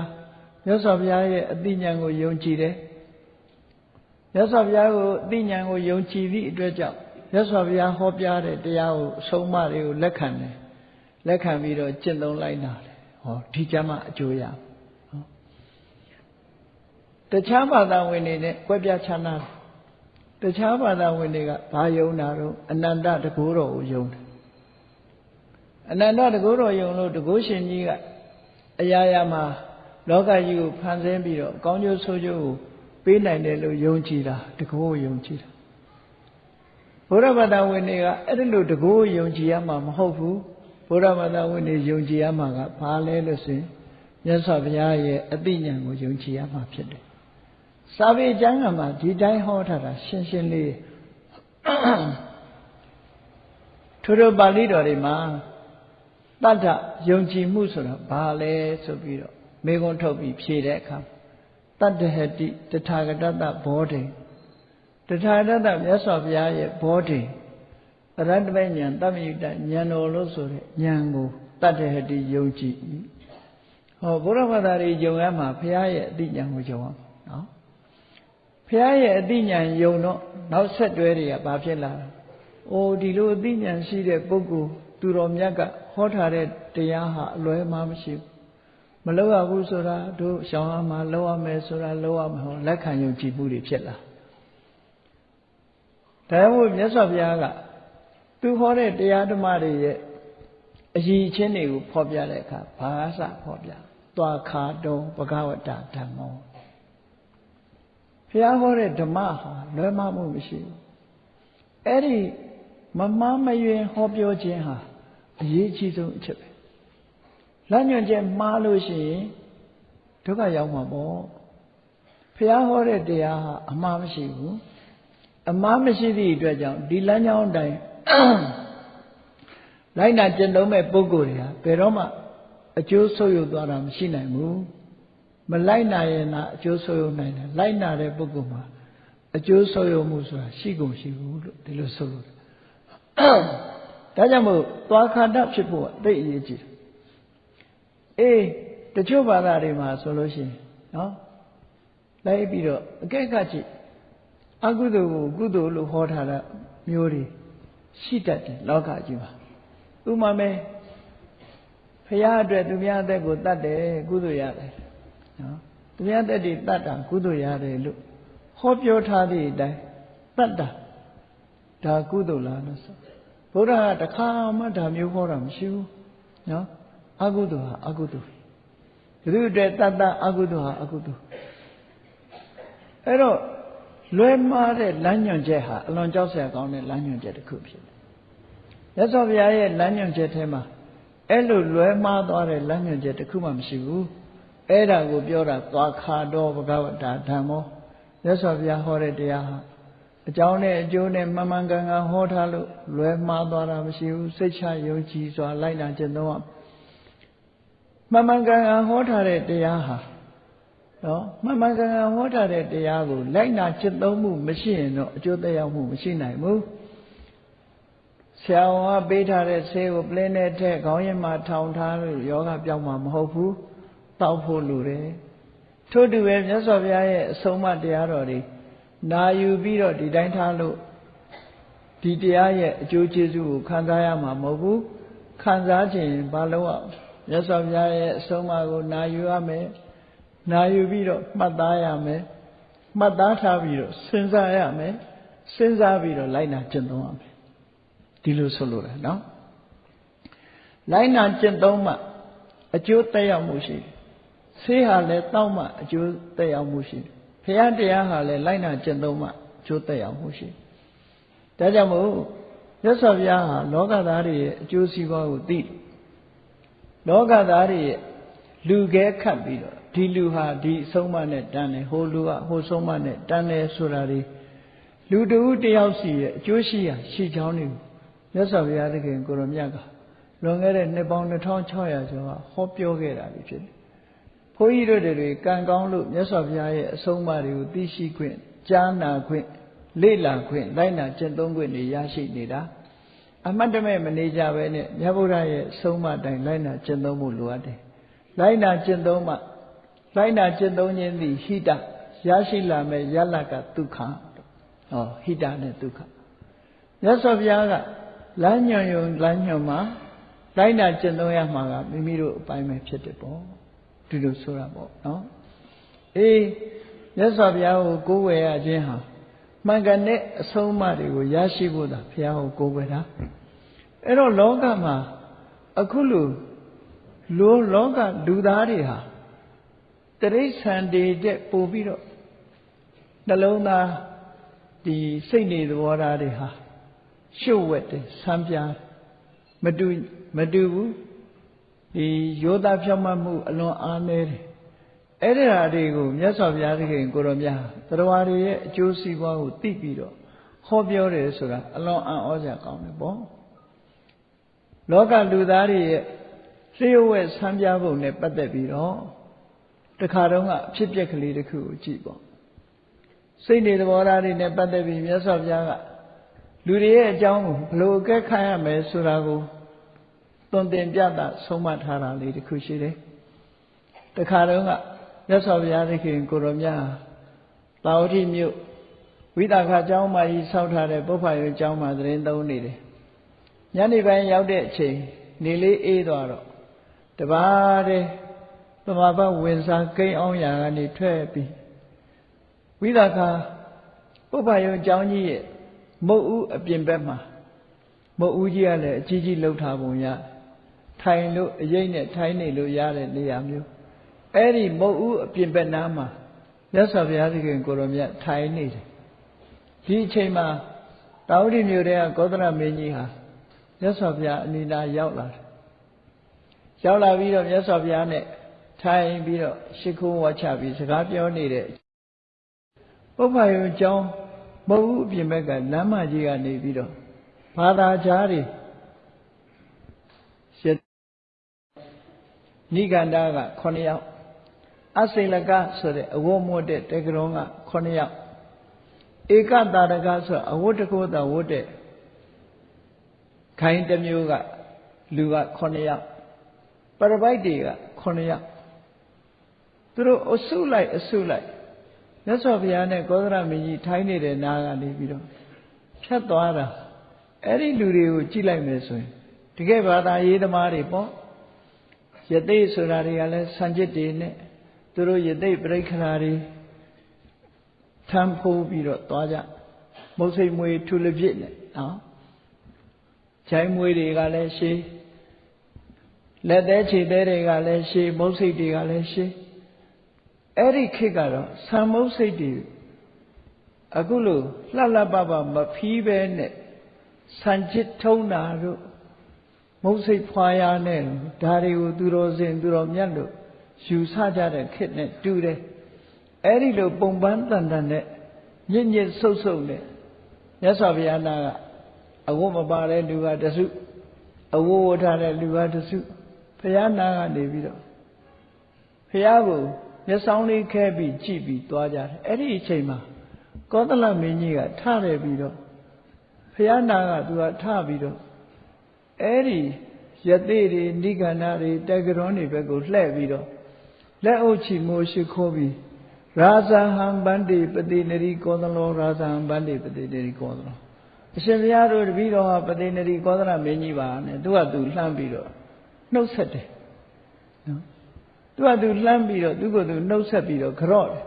မြတ်စွာဘုရားရဲ့အသိဉာဏ်ကိုယုံကြည်တယ်။မြတ်စွာဘုရားကိုအသိဉာဏ်ကိုယုံကြည်သည့်အတွက်ကြောင့်မြတ်စွာဘုရားဟောပြတဲ့တရားကိုအဆုံးအမတွေကိုလက်ခံတယ်။လက်ခံပြီးတော့ကျင့်သုံးလိုက်တာလေ။ ဟောဒီကြမှာအကျိုးရ။တခြားဘာသာဝင်တွေနဲ့ကွဲပြားခြားနားတယ်တခြားဘာသာဝင်တွေကဘာယုံတာတော့အနန္တတကူတော်ကိုယုံတယ်အနန္တတကူတော်ယုံလို့တကူရှင်ကြီးကအရာရာမှာလောကကြီးကိုဖန်ဆင်းပြီးတော့ကောင်းကျိုးဆိုးကျိုးကိုပေးနိုင်တယ်လို့ယုံကြည်တာတကူကိုယုံကြည်တာဘုရားဘာသာဝင်တွေကအဲ့ဒီလိုတကူကိုယုံကြည်ရမှာမဟုတ်ဘူး ဘုရားဘာသာဝင်တွေယုံကြည်ရမှာကဘာလဲလို့ဆိုရင်မြတ်စွာဘုရားရဲ့အသိဉာဏ်ကိုယုံကြည်ရမှာဖြစ်တယ်စာပေကျမ်းကမှာဒီတိုင်းဟောထားတာရှင်းရှင်းလေးထို့ထို့ပါဠိတော်တွေမှာတတ္ထယုံကြည်မှုဆိုတာဘာလဲဆိုပြီးတော့မေခွန်းထုတ်ပြီးဖြေတဲ့အခါတတ္တဟတိတထာဂတတဘောဓိတထာဂတမြတ်စွာဘုရားရဲ့ဘောဓိ ရတ္တပဉ္ဉဏ်တမ္မယုတဉာဏ်တော်လို့ဆိုတဲ့ဉာဏ်ကိုတတ္တဟတိယုံကြည်ဟောဘုရားဘာသာတွေယုံရမှာဘုရားရဲ့အတိဉာဏ်ကိုယုံအောင်နော်ဖះရဲ့အသိဉာဏ်ယုံတော့နောက်ဆက်တွဲတွေကဘာဖြစ်လာလဲ။အိုဒီလိုအသိဉာဏ်ရှိတဲ့ပုဂ္ဂိုလ်သူတော်မြတ်ကဟောထားတဲ့တရားဟာအလွဲမှားမရှိဘူး။မလောက်ရဘူးဆိုတာတို့ရှောင်းရမှာလောက်ရမယ်ဆိုတာလောက်ရမှာဟောလက်ခံယုံကြည်မှုတွေဖြစ်လာ။ဒါမို့မြတ်စွာဘုရားက သူဟောတဲ့တရားဓမ္မတွေရဲ့အရည်အချင်းတွေကိုဖော်ပြတဲ့အခါဘာသာဖော်ပြ။သွားခါတုံဘဂဝတ္တဓမ္မောဘုရားဟောတဲ့ဓမ္မဟာလွဲမှားမှုမရှိဘူးအဲ့ဒီမမှားမယွင်ဟောပြောခြင်းဟာအရေးကြီးဆုံးအချက်ပဲလက်ညွန်ချက်မှားလို့ရှိရင်ဒုက္ခရောက်မှာပေါ့ဘုရားဟောတဲ့တရားဟာအမှားမရှိဘူးအမှားမရှိသည့်အတွက်ကြောင့်ဒီလမ်းကြောင်းတိုင်း လိုက်နာကျင့်သုံးမဲ့ပုဂ္ဂိုလ်တွေဟာဘယ်တော့မှအကျိုးဆုပ်ယုပ်သွားတာမရှိနိုင်ဘူးမလိုက်နာရင်သာအကျိုးဆိုးရုံနိုင်တယ်လိုက်နာတဲ့ပုဂ္ဂိုလ်မှာအကျိုးဆိုးရုံမှုဆိုတာရှိကုန်ရှိဘူးလို့ဒီလိုဆိုလို့ဒါကြောင့်မို့သွားခန္ဓာဖြစ်ဖို့အသိအရေးကြီးတယ်အေးတချို့ဘာသာတွေမှာဆိုလို့ရှိရင်နော်လိုက်ပြီးတော့အကဲကကြည့်အကုသိုလ်ကိုကုသိုလ်လို့ဟောထားတာမျိုးတွေ ရှိတတ်တယ်လောကကြီးမှာဥမာမဲဖရာအတွက်သူများအသက်ကိုတတ်တယ်ကုသိုလ်ရတယ်နော်သူများတက်တွေတတ်တာကုသိုလ်ရတယ်လို့ဟောပြောထားသည့်အတိုင်းတတ်တာဒါကုသိုလ်လားလို့ဆိုဘုရားကတခါမှဒါမျိုးဟောတာမရှိဘူးနော်အကုသိုလ်ဟာအကုသိုလ်ဒီလိုအတွက်တတ်တာအကုသိုလ်ဟာအကုသိုလ်အဲ့တော့ လွဲမှားတဲ့လမ်းညွှန်ချက်ဟာအလွန်ကြောက်စရာကောင်းတဲ့လမ်းညွှန်ချက်တစ်ခုဖြစ်တယ်ရသော်ဘုရားရဲ့လမ်းညွှန်ချက်ထဲမှာအဲ့လိုလွဲမှားသွားတဲ့လမ်းညွှန်ချက်တစ်ခုမှမရှိဘူးအဲ့ဒါကိုပြောတာသွားခါတော်ဘဂဝတာဓမ္မောမြတ်စွာဘုရားဟောတဲ့တရားဟာအကြောင်းနဲ့အကျိုးနဲ့မှန်မှန်ကန်ကန်ဟောထားလို့လွယ်မှားသွားတာမရှိဘူးစိတ်ချယုံကြည်စွာလိုက်နာကျင့်သုံးရမှန်မှန်ကန်ကန်ဟောထားတဲ့တရားဟာ နော်မှန်မှန်ကန်ကန်ဟောထားတဲ့တရားကိုလိုက်နာကျင့်သုံးမှုမရှိရင်တော့အကျိုးသက်ရောက်မှုမရှိနိုင်ဘူးဆရာဝန်ကပေးထားတဲ့ဆေးကိုပလင်းနဲ့ထည့်ခေါင်းရင်းမှာထောင်ထားလို့ယောဂပြောင်းမှာမဟုတ်ဘူးတောက်ဖို့လိုတယ်ထို့တူပဲမြတ်စွာဘုရားရဲ့အဆုံးအမတရားတော်တွေနာယူပြီးတော့ဒီတိုင်းထားလို့ဒီတရားရဲ့အကျိုးကျေးဇူးကိုခံစားရမှာမဟုတ်ဘူးခံစားခြင်းဘာလို့อ่ะမြတ်စွာဘုရားရဲ့အဆုံးအမကိုနာယူရမယ် နာယူပြီးတော့မှတ်သားရမယ်မှတ်သားထားပြီးတော့စဉ်းစားရမယ်စဉ်းစားပြီးတော့လိုက်နာကျင့်သုံးရမယ်ဒီလိုဆိုလိုတယ်နော်လိုက်နာကျင့်သုံးမှအကျိုးသက်ရောက်မှုရှိတယ်ဆေးဟာလည်းတောက်မှအကျိုးသက်ရောက်မှုရှိတယ်။ဘုရားတရားဟာလည်းလိုက်နာကျင့်သုံးမှအကျိုးသက်ရောက်မှုရှိတယ်။ဒါကြောင့်မို့ရသော်ဘုရားဟာလောကသားတွေရဲ့အကျိုးစီးပွားကိုသိလောကသားတွေရဲ့လူခဲခတ်ပြီးတော့ ဒီလူဟာဒီအဆုံးမနဲ့တန်းတယ်ဟိုလူကဟိုဆုံးမနဲ့တန်းတယ်ဆိုတာဒီလူတဦးတယောက်စီရဲ့အကျိုးရှိရာရှိချောင်းတွေကိုမြတ်စွာဘုရားသခင်ကိုရောမြတ်ကလွန်ခဲ့တဲ့နှစ်ပေါင်း2600ကျော်ကဟောပြောခဲ့တာဖြစ်တယ်။ဘုန်းကြီးတို့တွေကံကောင်းလို့မြတ်စွာဘုရားရဲ့အဆုံးအမတွေကိုသိရှိခွင့်ကြားနာခွင့်လေ့လာခွင့်လိုက်နာကျင့်သုံးခွင့်တွေရရှိနေတာအမှတ်တမဲ့မနေကြပဲနဲ့မြတ်ဗုဒ္ဓရဲ့အဆုံးအမတိုင်းလိုက်နာကျင့်သုံးမှုလိုအပ်တယ်။လိုက်နာကျင့်သုံးမှ လိုက်နာကျင့်သုံးခြင်းသည်ဟိတရရှိလာမဲ့ယလကဒုက္ခဟောဟိတနဲ့ဒုက္ခမြတ်စွာဘုရားကလမ်းညွန်ယုံလမ်းညွန်မှာလိုက်နာကျင့်သုံးရမှာကမိမိတို့အပိုင်းပဲဖြစ်တယ်ပေါ့ဒီလိုဆိုတာပေါ့နော်အေးမြတ်စွာဘုရားကိုကိုးဝယ်ရခြင်းဟာမှန်ကန်တဲ့အဆုံးအမတွေကိုရရှိဖို့သာဘုရားကိုကိုးဝယ်တာအဲ့တော့လောကမှာအခုလိုလောလောကလူသားတွေဟာ တရိษံတွေတဲ့ပို့ပြီးတော့နှလုံးသားဒီစိတ်နေသဘောထားတွေဟာရှုပ်ဝက်တယ်ဆန်းပြားမတူမတူဘူးဒီယောသားဖြောင့်မတ်မှုအလွန်အားနည်းတယ်အဲ့ဒီဟာတွေကိုမြတ်စွာဘုရားသခင်ကိုရောမြတ်တရားတွေရဲ့အကျိုးစီးပွားကိုသိပြီးတော့ဟောပြောတယ်ဆိုတာအလွန်အံ့ဩစရာကောင်းတယ်ပေါ့လောကလူသားတွေရဲ့လျှို့ဝှက်ဆန်းပြားပုံနဲ့ပတ်သက်ပြီးတော့ တခါတုန်းကအဖြစ်ပြက်ကလေးတစ်ခုကိုကြည့်ပေါ့စိတ်နေသဘောထားတွေနဲ့ပတ်သက်ပြီးမြတ်စွာဘုရားကလူတွေရဲ့အကြောင်းကိုဘလို့အကဲခတ်ရမယ်ဆိုတာကိုသွန်သင်ပြတာဆုံးမထားတာလေးတစ်ခုရှိတယ်တခါတုန်းကမြတ်စွာဘုရားသခင်ကိုရောမြတ်တာဝတိမြို့ဝိသခကျောင်းမှာကြီးဆောက်ထားတဲ့ပုပ္ပယုကျောင်းမှာသတင်းသုံးနေတယ်ညနေပိုင်းရောက်တဲ့အချိန်နေလေးအေးသွားတော့တပါးတဲ့ သမဘဝင်စားကိန်းအောင်ရာကနေထွက်ပြီးဝိသခပုပ္ပယုကျောင်းကြီးရဲ့မုတ်ဦးအပြင်ဘက်မှာမုတ်ဦးကြီးကလည်းအကြီးကြီးလှုပ်ထားပုံရထိုင်လို့အရေးနဲ့ထိုင်နေလို့ရတဲ့နေရာမျိုးအဲ့ဒီမုတ်ဦးအပြင်ဘက်နားမှာမြတ်စွာဘုရားသခင်ကိုရောမြတ်ထိုင်နေတယ်ဒီအချိန်မှာတာဝတိမြို့ထဲကကောသလမင်းကြီးဟာမြတ်စွာဘုရားအနိနာရောက်လာတယ်ရောက်လာပြီးတော့မြတ်စွာဘုရားနဲ့ ထိုင်ပြီးတော့ရှ िख ုံးဝါချပြီးစကားပြောနေတဲ့ပုပ္ပယုံကျောင်းမဟုတ်ဘူးအပြင်ဘက်ကလမ်းမကြီးကနေပြီးတော့ဘာသာကြားတွေနိဂန္ဓာက9ယောက်အစိလကဆိုတဲ့အဝတ်မွတ်တဲ့တေကရုံးက9ယောက်ဧကတာရကဆိုအဝတ်တကိုးတာဝတ်တဲ့ခိုင်းတစ်မျိုးကလူက9ယောက်ပရပိုက်တွေက9ယောက် သူတို့အစုလိုက်အစုလိုက်မြတ်စွာဘုရားနဲ့ကောသရမင်းကြီးထိုင်းနေတဲ့နားကနေပြီးတော့ဖြတ်သွားတာအဲ့ဒီလူတွေကိုကြည့်လိုက်မယ်ဆိုရင်တကယ်ဘာသာရေးသမားတွေပေါ့ယသိဆိုတာတွေကလည်းစံจิตတွေနဲ့သူတို့ယသိပြိခရာတွေထမ်းဖိုးပြီးတော့သွားကြမုတ်စိတ်မွေထူလပြစ်နဲ့နော်ခြိုင်းမွေတွေကလည်းရှေးလက်သေးခြေသေးတွေကလည်းရှေးမုတ်စိတ်တွေကလည်းရှေး အဲ့ဒီခေတ်ကတော့ဆံမုတ်စိတ်တွေအခုလို့လှလှပပမဖီးပဲနဲ့ဆံချစ်ထုံးတာတို့မုတ်စိတ်ဖွာရနဲ့ဒါတွေကိုသူတော်စင်သူတော်မြတ်လို့ယူဆကြတဲ့ခေတ်နဲ့တူတယ်အဲ့ဒီလိုပုံပန်းတန်တန်နဲ့ညစ်ညစ်ဆုပ်ဆုပ်နဲ့မြတ်စွာဘုရားနာကအဝတ်မပါတဲ့လူကတစုအဝတ်ဝတ်ထားတဲ့လူကတစုဘုရားနာကနေပြီးတော့ဘုရားကို မျက်စောင်းလေးခဲပြီးကြည့်ပြီးသွားကြတယ်အဲ့ဒီအချိန်မှာကောသလမင်းကြီးကထရပြီးတော့ဘုရားနာကသူကထပြီးတော့အဲ့ဒီယသိတွေနိဂန္ဓတွေတက္ကရွန်တွေဘက်ကိုလှည့်ပြီးတော့လက်အုပ်ချီမိုးရှိခိုးပြီးရာဇဟံဗန္တိပတိနရီကောသလောရာဇဟံဗန္တိပတိနရီကောသလောအရှင်ဘုရားတို့တပည့်တော်ဟာပတိနရီကောသလမင်းကြီးပါနဲ့သူကသူလှမ်းပြီးတော့နှုတ်ဆက်တယ်နော် သူကသူလှမ်းပြီးတော့သူကသူနှုတ်ဆက်ပြီးတော့ကြော့တယ်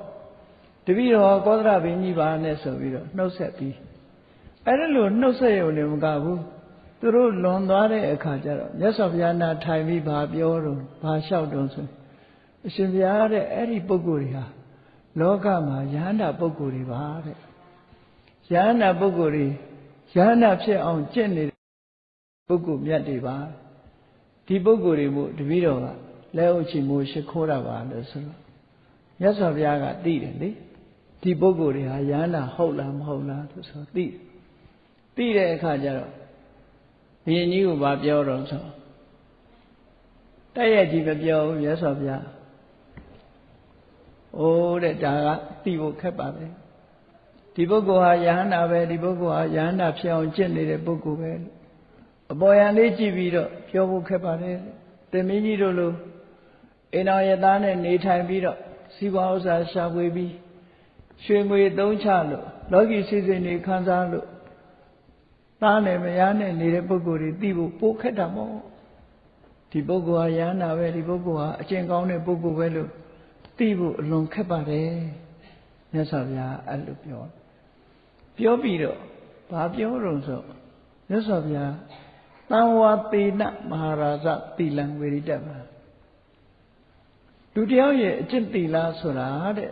တပည့်တော်ကောသလမင်းကြီးပါနဲ့ဆိုပြီးတော့နှုတ်ဆက်ပြီးအဲ့ဒါလို့နှုတ်ဆက်ရုံနဲ့မကဘူးသူတို့လွန်သွားတဲ့အခါကျတော့မြတ်စွာဘုရားနာထိုင်ပြီးဘာပြောတော့ဘာလျှောက်တော့ဆိုအရှင်ဘုရားတဲ့အဲ့ဒီပုဂ္ဂိုလ်တွေဟာလောကမှာယန္တာပုဂ္ဂိုလ်တွေပါတဲ့ယန္တာပုဂ္ဂိုလ်တွေယန္တာဖြစ်အောင်ကျင့်နေတဲ့ပုဂ္ဂိုလ်မြတ်တွေပါဒီပုဂ္ဂိုလ်တွေမို့တပည့်တော်က လက်အုပ်ချီမိုးရှိခိုးတာပါလို့ဆိုတော့မြတ်စွာဘုရားကသိတယ်လေဒီပုဂ္ဂိုလ်တွေဟာယန္တာဟုတ်လားမဟုတ်လားလို့ဆိုသိသိတဲ့အခါကျတော့ဘုရင်ကြီးကဘာပြောတော့ဆိုတိုက်ရိုက်ကြီးမပြောဘူးမြတ်စွာဘုရားအိုးတဲ့ဒါကသိဖို့ခက်ပါပဲဒီပုဂ္ဂိုလ်ဟာယဟန္တာပဲဒီပုဂ္ဂိုလ်ဟာယဟန္တာဖြစ်အောင်ကျင့်နေတဲ့ပုဂ္ဂိုလ်ပဲအပေါ်ယံလေးကြည့်ပြီးတော့ပြောဖို့ခက်ပါတယ်တင်မင်းကြီးတို့လို အိမ်တော်ရသားနဲ့နေထိုင်ပြီးတော့စီးပွားဥစ္စာရှာဖွေပြီးရွှေငွေသုံးချလို့လောကီစီစဉ်တွေခံစားလို့သားနဲ့မယားနဲ့နေတဲ့ပုဂ္ဂိုလ်တွေသိဖို့ပိုခက်တာမို့ဒီပုဂ္ဂိုလ်ဟာယန္တာပဲဒီပုဂ္ဂိုလ်ဟာအကျင့်ကောင်းတဲ့ပုဂ္ဂိုလ်ပဲလို့သိဖို့အလွန်ခက်ပါတယ်မြတ်စွာဘုရားအဲ့လိုပြောပြောပြီးတော့ဘာပြောတော့ဆိုမြတ်စွာဘုရားတံဝါသေနမဟာရာဇတိလံဝေရိတပါ လူတယောက်ရဲ့အကျင့်သီလဆိုတာတဲ့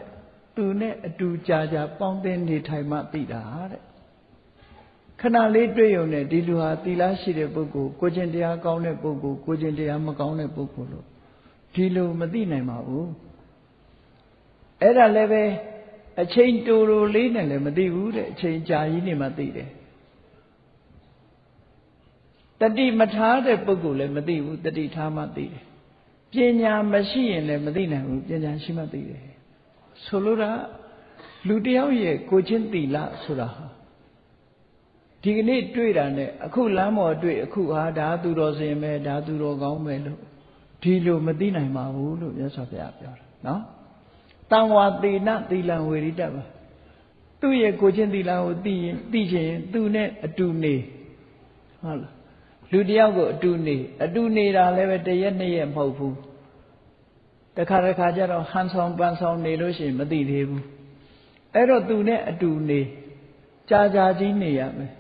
သူနဲ့အတူကြာကြာပေါင်းသင်းနေထိုင်မှသိတာတဲ့ခဏလေးတွေ့ရုံနဲ့ဒီလူဟာသီလရှိတဲ့ပုဂ္ဂိုလ်ကိုကျင့်တရားကောင်းတဲ့ပုဂ္ဂိုလ်ကိုကျင့်တရားမကောင်းတဲ့ပုဂ္ဂိုလ်လို့ဒီလိုမသိနိုင်ပါဘူးအဲ့ဒါလည်းပဲအချိန်တူတူလေးနဲ့လည်းမသိဘူးတဲ့အချိန်ကြာကြီးနေမှသိတယ်တတိမထားတဲ့ပုဂ္ဂိုလ်လည်းမသိဘူးတတိထားမှသိတယ် ပညာမရှိရင်လည်းမသိနိုင်ဘူးပညာရှိမှသိတယ်ဆိုလိုတာလူတယောက်ရဲ့ကိုချင်းတီလဆိုတာဟာဒီကနေ့တွေ့တာနဲ့အခုလမ်းပေါ်တွေ့အခုဟာဒါသူတော်စင်ပဲဒါသူတော်ကောင်းပဲလို့ဒီလိုမသိနိုင်ပါဘူးလို့မြတ်စွာဘုရားပြောတာနော်တံဝါသေနသီလံဝေရိတပါသူ့ရဲ့ကိုချင်းသီလကိုသိရင်သိချင်သူနဲ့အတူနေဟုတ်လား လူတယောက်ကိုအတူနေအတူနေတာလည်းပဲတရက်နှစ်ရက်မဟုတ်ဘူးတခါတခါကျတော့ဟန်ဆောင်ပန်ဆောင်နေလို့ရှိရင်မသိသေးဘူးအဲ့တော့သူနဲ့အတူနေကြာကြာကြီးနေရမယ်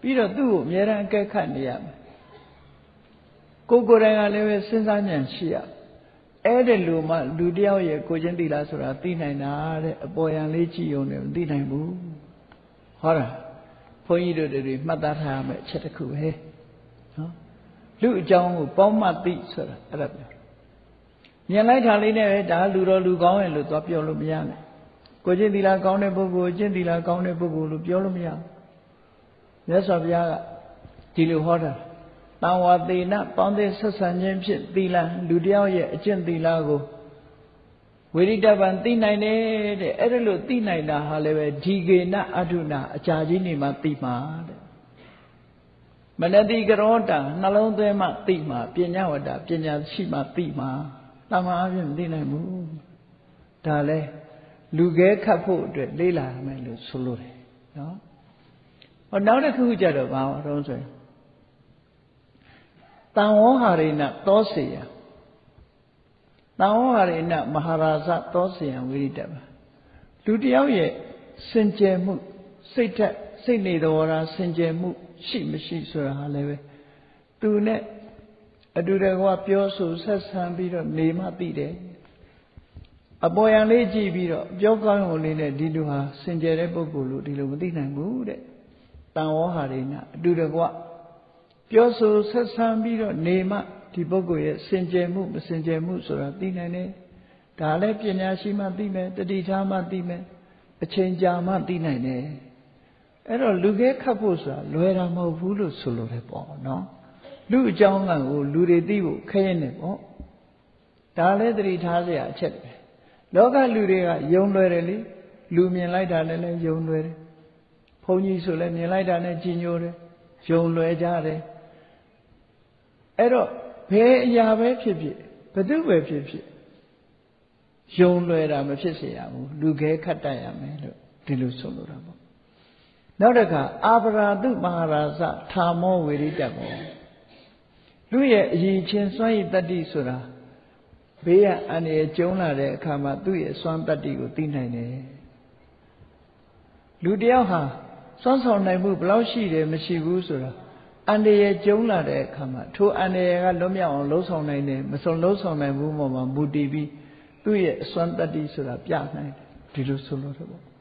ပြီးတော့သူ့ကိုအများအားအကဲခတ်နေရမယ်ကိုကိုယ်တိုင်ကလည်းပဲစဉ်းစားဉာဏ်ရှိရအဲ့ဒီလူမှလူတယောက်ရဲ့ကိုချင်းတိလားဆိုတာသိနိုင်တာတဲ့အပေါ်ယံလေးကြည့်ုံနဲ့မသိနိုင်ဘူးဟောတာဘုန်းကြီးတို့တွေမှတ်သားထားရမယ်အချက်တစ်ခုပဲ နော်လူအကြောင်းကိုပေါင်းမှတ်သိဆိုတာအဲ့ဒါပြောမြင်လိုက်တာလေးနဲ့ပဲဒါလူတော်လူကောင်းရဲ့လို့သွားပြောလို့မရနဲ့ကိုကျင့်သီလကောင်းတဲ့ပုဂ္ဂိုလ်ကျင့်သီလကောင်းတဲ့ပုဂ္ဂိုလ်လို့ပြောလို့မရဘူးမြတ်စွာဘုရားကဒီလိုဟောတာတံဝါသေနပေါင်းတဲ့ဆက်ဆံခြင်းဖြင့်သီလလူတယောက်ရဲ့အကျင့်သီလကိုဝိရိတပံသိနိုင်တယ်တဲ့အဲ့ဒါလို့သိနိုင်တာဟာလည်းပဲဒီကေနအထုနာအကြာကြီးနေမှသိမှာတဲ့ မနတိကရောတာနှလုံးသွင်းမှသိမှာပညာဝတ္တပညာရှိမှသိမှာတမန်အပြင်မသိနိုင်ဘူးဒါလဲလူခဲခတ်ဖို့အတွက်လေးလာမယ်လို့ဆိုလိုတယ်နော်ဟောနောက်တစ်ခုကြတော့ဘာတော့ဆိုရင်တန်ဝေါဟာရိနသောစေယတန်ဝေါဟာရိနမဟာရာဇသောစေယဝိရိတပါလူတယောက်ရဲ့စင်ကြယ်မှုစိတ်ထက် စိတ်နေတော်ရာစင်ကြယ်မှု ရှိမရှိဆိုတာဟာလည်းပဲသူနဲ့အတူတကွပြောဆိုဆက်ဆံပြီးတော့နေမှသိတယ်အပေါ်ယံလေးကြည့်ပြီးတော့ပြောကောင်းုံလေးနဲ့ဒီလူဟာစင်ကြယ်တဲ့ပုဂ္ဂိုလ်လို့ဒီလိုမသိနိုင်ဘူးတဲ့တန်ဝေါဟာရိနအတူတကွပြောဆိုဆက်ဆံပြီးတော့နေမှဒီပုဂ္ဂိုလ်ရဲ့စင်ကြယ်မှုမစင်ကြယ်မှုဆိုတာသိနိုင်တယ်ဒါလည်းပညာရှိမှသိမယ်တတိထားမှသိမယ်အချိန်ကြာမှသိနိုင်တယ် အဲ့တော့လူခဲခတ်ဖို့ဆိုတာလွယ်တာမဟုတ်ဘူးလို့ဆိုလိုတယ်ပေါ့နော်လူအကြောင်းကကိုလူတွေသိဖို့ခက်ရင်တယ်ပေါ့ဒါလည်းတတိထားเสียအချက်ပဲလောကလူတွေကယုံလွယ်တယ်လေလူမြင်လိုက်တာလည်းလည်းယုံလွယ်တယ်ဘုန်းကြီးဆိုလည်းမြင်လိုက်တာနဲ့ကြည်ညိုတယ်ယုံလွယ်ကြတယ်အဲ့တော့ဘယ်အရာပဲဖြစ်ဖြစ်ဘသူပဲဖြစ်ဖြစ်ယုံလွယ်တာမဖြစ်စေရဘူးလူခဲခတ်တတ်ရမယ်လို့ဒီလိုဆိုလိုတာပေါ့ နောက်တစ်ခါအာပရာတုမဟာရာဇထာမောဝေရိတမောလူရဲ့အရင်ချင်းစွန့်ရည်တတ္တိဆိုတာဘေးကအန္တရာယ်ကျုံလာတဲ့အခါမှာသူ့ရဲ့စွမ်းတတ္တိကိုသိနိုင်တယ်လူတယောက်ဟာစွမ်းဆောင်နိုင်မှုဘယ်လောက်ရှိတယ်မရှိဘူးဆိုတာအန္တရာယ်ကျုံလာတဲ့အခါမှာထိုအန္တရာယ်ကလွတ်မြောက်အောင်လှုံ့ဆော်နိုင်တယ်မစုံလှုံ့ဆော်နိုင်ဘူးမှမူတည်ပြီးသူ့ရဲ့အစွမ်းတတ္တိဆိုတာပြနိုင်တယ်ဒီလိုဆိုလို့တော့ပေါ့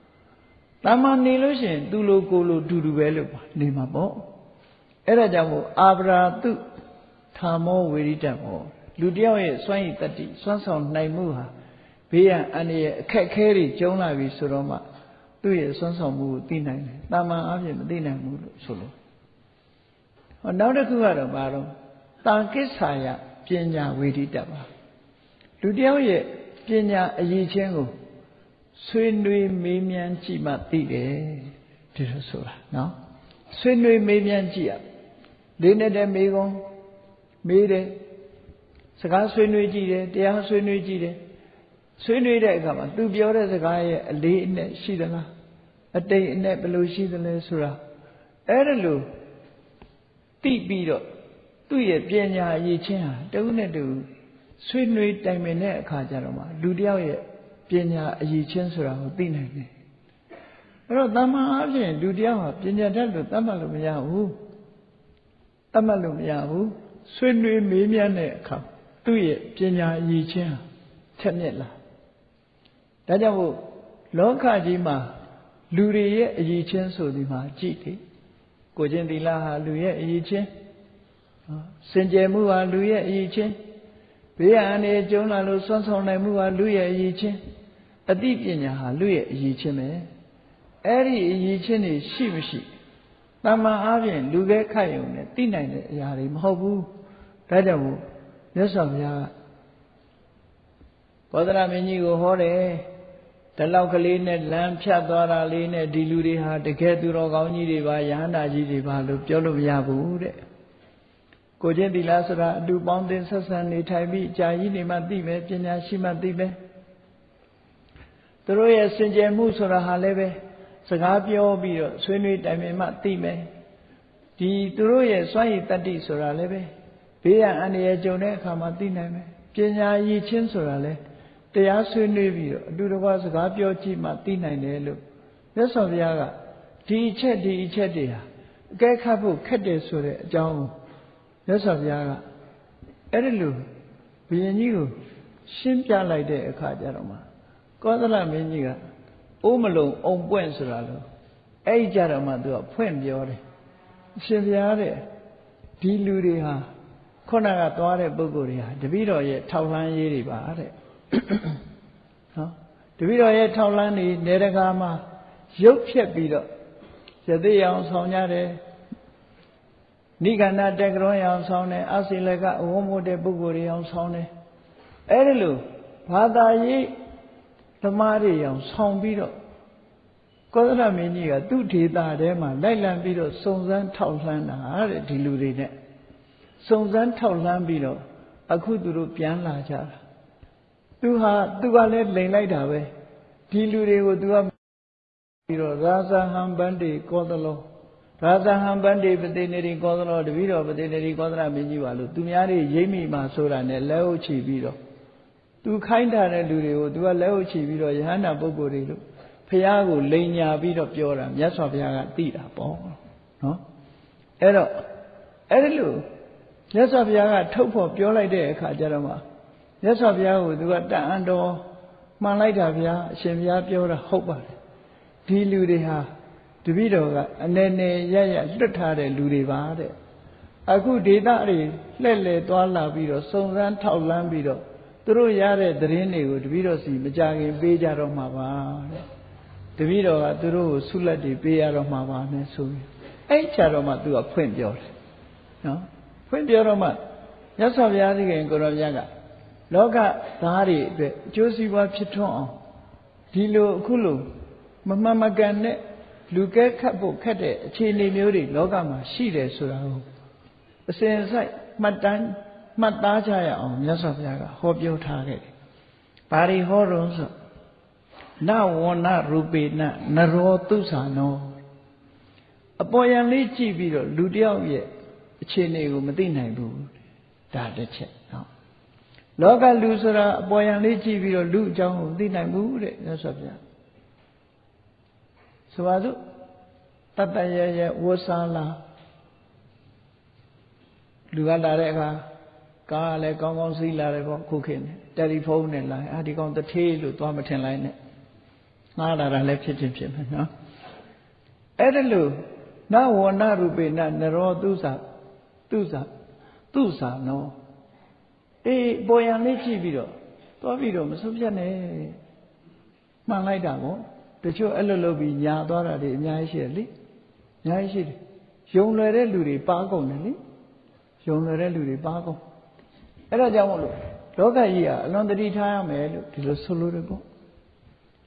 တာမန်နေလို့ရှိရင်သူ့လိုကိုယ်လိုဒူဒူပဲလို့ပါနေမှာပေါ့အဲ့ဒါကြောင့်မို့အာဗရာတုထာမောဝေရိတမောလူတယောက်ရဲ့စွမ်းရည်တတ္တိစွမ်းဆောင်နိုင်မှုဟာဘေးရန်အန္တရာယ်အခက်ခဲတွေကျုံလာပြီဆိုတော့မှသူ့ရဲ့စွမ်းဆောင်မှုကိုသိနိုင်တယ်တာမန်အပြင်မသိနိုင်ဘူးလို့ဆိုလို့ဟောနောက်တစ်ခုကတော့ဘာတော့တာကိစ္ဆာယပညာဝေဒိတပါလူတယောက်ရဲ့ပညာအရေးချင်းကို ဆွေးနွေးမေးမြန်းကြည့်မှသိတယ်ဒီလိုဆိုတာနော်ဆွေးနွေးမေးမြန်းကြည့်ရလေးနဲ့တည်းမေးကုန်မေးတယ်စကားဆွေးနွေးကြည့်တယ်တရားဆွေးနွေးကြည့်တယ်ဆွေးနွေးတဲ့အခါမှာသူပြောတဲ့စကားရဲ့အလေးအနက်ရှိသလားအတိတ်အနက်ဘယ်လိုရှိသလဲဆိုတာအဲ့ဒါလို့သိပြီးတော့သူ့ရဲ့ပညာအရေးချင်းဟာတဦးနဲ့တဦးဆွေးနွေးတိုင်ပင်တဲ့အခါကျတော့မှလူတယောက်ရဲ့ ပညာအရေးချင်းဆိုတာကိုသိနိုင်တယ်အဲ့တော့တမန်အဖြစ်လူတယောက်ဟာပညာတတ်လို့တတ်မှတ်လို့မရဘူးတတ်မှတ်လို့မရဘူးဆွေးနွေးမေးမြန်းတဲ့အခါသူ့ရဲ့ပညာအရေးချင်းဟာချက်မြက်လာဒါကြောင့်မို့လောကကြီးမှာလူတွေရဲ့အရေးချင်းဆိုဒီမှာကြည့်တယ်ကိုချင်းသီလဟာလူရဲ့အရေးချင်းစင်ကြယ်မှုဟာလူရဲ့အရေးချင်းဘေးရန်တွေကျုံလာလို့ဆွမ်းဆောင်နိုင်မှုဟာလူရဲ့အရေးချင်း အသိပညာဟာလူရဲ့အရေးချင်းပဲအဲ့ဒီအရေးချင်းတွေရှိမရှိတမန်အားဖြင့်လူပဲခတ်ယုံနဲ့သိနိုင်တဲ့အရာတွေမဟုတ်ဘူးဒါကြောင့်မို့မြတ်စွာဘုရားဘောဓရမင်းကြီးကိုဟောတယ်ဒီလောက်ကလေးနဲ့လမ်းဖြတ်သွားတာလေးနဲ့ဒီလူတွေဟာတကယ်သူတော်ကောင်းကြီးတွေပါယဟန္တာကြီးတွေပါလို့ပြောလို့မရဘူးတဲ့ကိုချင်းသီလဆိုတာအတူပေါင်းသင်ဆက်ဆံနေထိုင်ပြီးကြာကြီးနေမှသိမယ်ပညာရှိမှသိမယ် သူတို့ရဲ့စင်ကြယ်မှုဆိုတာဟာလည်းပဲစကားပြောပြီးတော့ဆွေးနွေးတိုင်ပင်မှသိမယ်ဒီသူတို့ရဲ့စွမ်းရည်တတ္တိဆိုတာလည်းပဲဘေးရန်အန္တရာယ်ကြုံတဲ့အခါမှာသိနိုင်မယ်ပညာရည်ချင်းဆိုတာလည်းတရားဆွေးနွေးပြီးတော့အတူတကွစကားပြောကြည့်မှသိနိုင်တယ်လို့မြတ်စွာဘုရားကဒီအချက်ဒီအချက်တွေဟာအကဲခတ်ဖို့ခက်တယ်ဆိုတဲ့အကြောင်းကိုမြတ်စွာဘုရားကအဲ့ဒီလိုဘုရင်ကြီးကိုရှင်းပြလိုက်တဲ့အခါကျတော့မှ ကောသလမင်းကြီးကအိုးမလုံးအုံပွင့်ဆိုတာလို့အဲ့ဒီကြတော့မှသူကဖွင့်ပြောတယ်အရှင်ဘုရားတဲ့ဒီလူတွေဟာခုနကသွားတဲ့ပုဂ္ဂိုလ်တွေဟာတပည့်တော်ရဲ့ထောက်လှမ်းရေးတွေပါတဲ့နော်တပည့်တော်ရဲ့ထောက်လှမ်းတွေနေတကာမှာရုပ်ဖြက်ပြီးတော့ရသေးအောင်ဆောင်ကြတယ်နိဂန္ဓတက်ကရွန်အောင်ဆောင်တယ်အစိလကအဝုံမို့တဲ့ပုဂ္ဂိုလ်တွေအောင်ဆောင်တယ်အဲ့ဒီလိုဘာသာရေး သမားတွေအောင်ဆောင်ပြီးတော့ကောသလမင်းကြီးကသူ့ဒေတာထဲမှာလိုက်လံပြီးတော့စုံစမ်းထောက်လှမ်းတာတဲ့ဒီလူတွေနဲ့စုံစမ်းထောက်လှမ်းပြီးတော့အခုသူတို့ပြန်လာကြတာသူဟာသူကလည်းလိန်လိုက်တာပဲဒီလူတွေကိုသူကပြီးတော့ရာဇဟံပန္တိကောသလောရာဇဟံပန္တိပတိနေရီကောသလောတပည့်တော်ပတိနေရီကောသလမင်းကြီးပါလို့သူများတွေရိမ့်မိမှဆိုတာနဲ့လက်ဟုတ်ချီပြီးတော့ သူခိုင်းတာတဲ့လူတွေကိုသူကလက်ဟုတ်ချီပြီးတော့ယဟန္တာပုဂ္ဂိုလ်တွေလို့ဖះကိုလိန်ညာပြီးတော့ပြောတာမြတ်စွာဘုရားကသိတာပေါ့နော်အဲ့တော့အဲ့ဒီလိုမြတ်စွာဘုရားကထုတ်ဖို့ပြောလိုက်တဲ့အခါကျတော့မှမြတ်စွာဘုရားကိုသူကတန်အံတော်မှန်လိုက်တာဗျာအရှင်ဘုရားပြောတာဟုတ်ပါတယ်ဒီလူတွေဟာတပည့်တော်ကအနေနဲ့ရရလွတ်ထားတဲ့လူတွေပါတဲ့အခုဒေသတွေလှည့်လည်သွားလာပြီးတော့စုံစမ်းထောက်လန်းပြီးတော့ သူတို့ရတဲ့သတင်းတွေကိုတပည့်တော်စီမကြခင်ပေးကြတော့မှာပါတဲ့တပည့်တော်ကသူတို့ကိုဆုလက်တွေပေးရတော့မှာပါနဲ့ဆိုပြီးအဲ့ချာတော့မှသူကဖွင့်ပြောတယ်နော်ဖွင့်ပြောတော့မှမြတ်စွာဘုရားသခင်ကိုရောမြတ်ကလောကသားတွေအတွက်အကျိုးစီးပွားဖြစ်ထွန်းအောင်ဒီလိုအခုလိုမမှန်မကန်တဲ့လူကဲခတ်ဖို့ခက်တဲ့အခြေအနေမျိုးတွေလောကမှာရှိတယ်ဆိုတာကိုအစဉ်ဆိုင်မှတ်တမ်း မှတ်သားကြရအောင်မြတ်စွာဘုရားကဟောပြောထားခဲ့တယ်။ဘာတွေဟောတော့ဆိုနဝဏရူပေနနရောတုသနောအပေါ်ယံလေးကြည့်ပြီးတော့လူတယောက်ရဲ့အခြေအနေကိုမသိနိုင်ဘူးဒါတစ်ချက်နော်လောကလူဆိုတာအပေါ်ယံလေးကြည့်ပြီးတော့လူအကြောင်းကိုသိနိုင်ဘူးတဲ့မြတ်စွာဘုရားဆိုပါစို့တတရရဝဆာလာလူကလာတဲ့အခါ ကားလည်းကောင်းကောင်းစီးလာတယ်ပေါ့ခုခေတ်နဲ့တယ်လီဖုန်းနဲ့လာအာဒီကောင်တထေးလို့သွားမထင်လိုက်နဲ့ငှားလာတာလည်းဖြစ်ချင်းဖြစ်မယ်နော်အဲ့ဒါလို့နဝဏရူပေနနရောသူစာသူစာသူစာနောအေးပေါ်ရန်လေးကြည့်ပြီးတော့သွားပြီးတော့မဆုံးဖြတ်နဲ့မှန်လိုက်တာပေါ့တချို့အဲ့လိုလုပ်ပြီးညာသွားတာတွေအများကြီးရှိတယ်လေအများကြီးရှိတယ်ယုံလွယ်တဲ့လူတွေပါကုန်တယ်လေယုံလွယ်တဲ့လူတွေပါကုန် အဲ့ဒါကြောင့်မို့လို့လောကကြီးကအလွန်တတိထားရမယ်လို့ဒီလိုဆိုလိုတယ်ပေါ့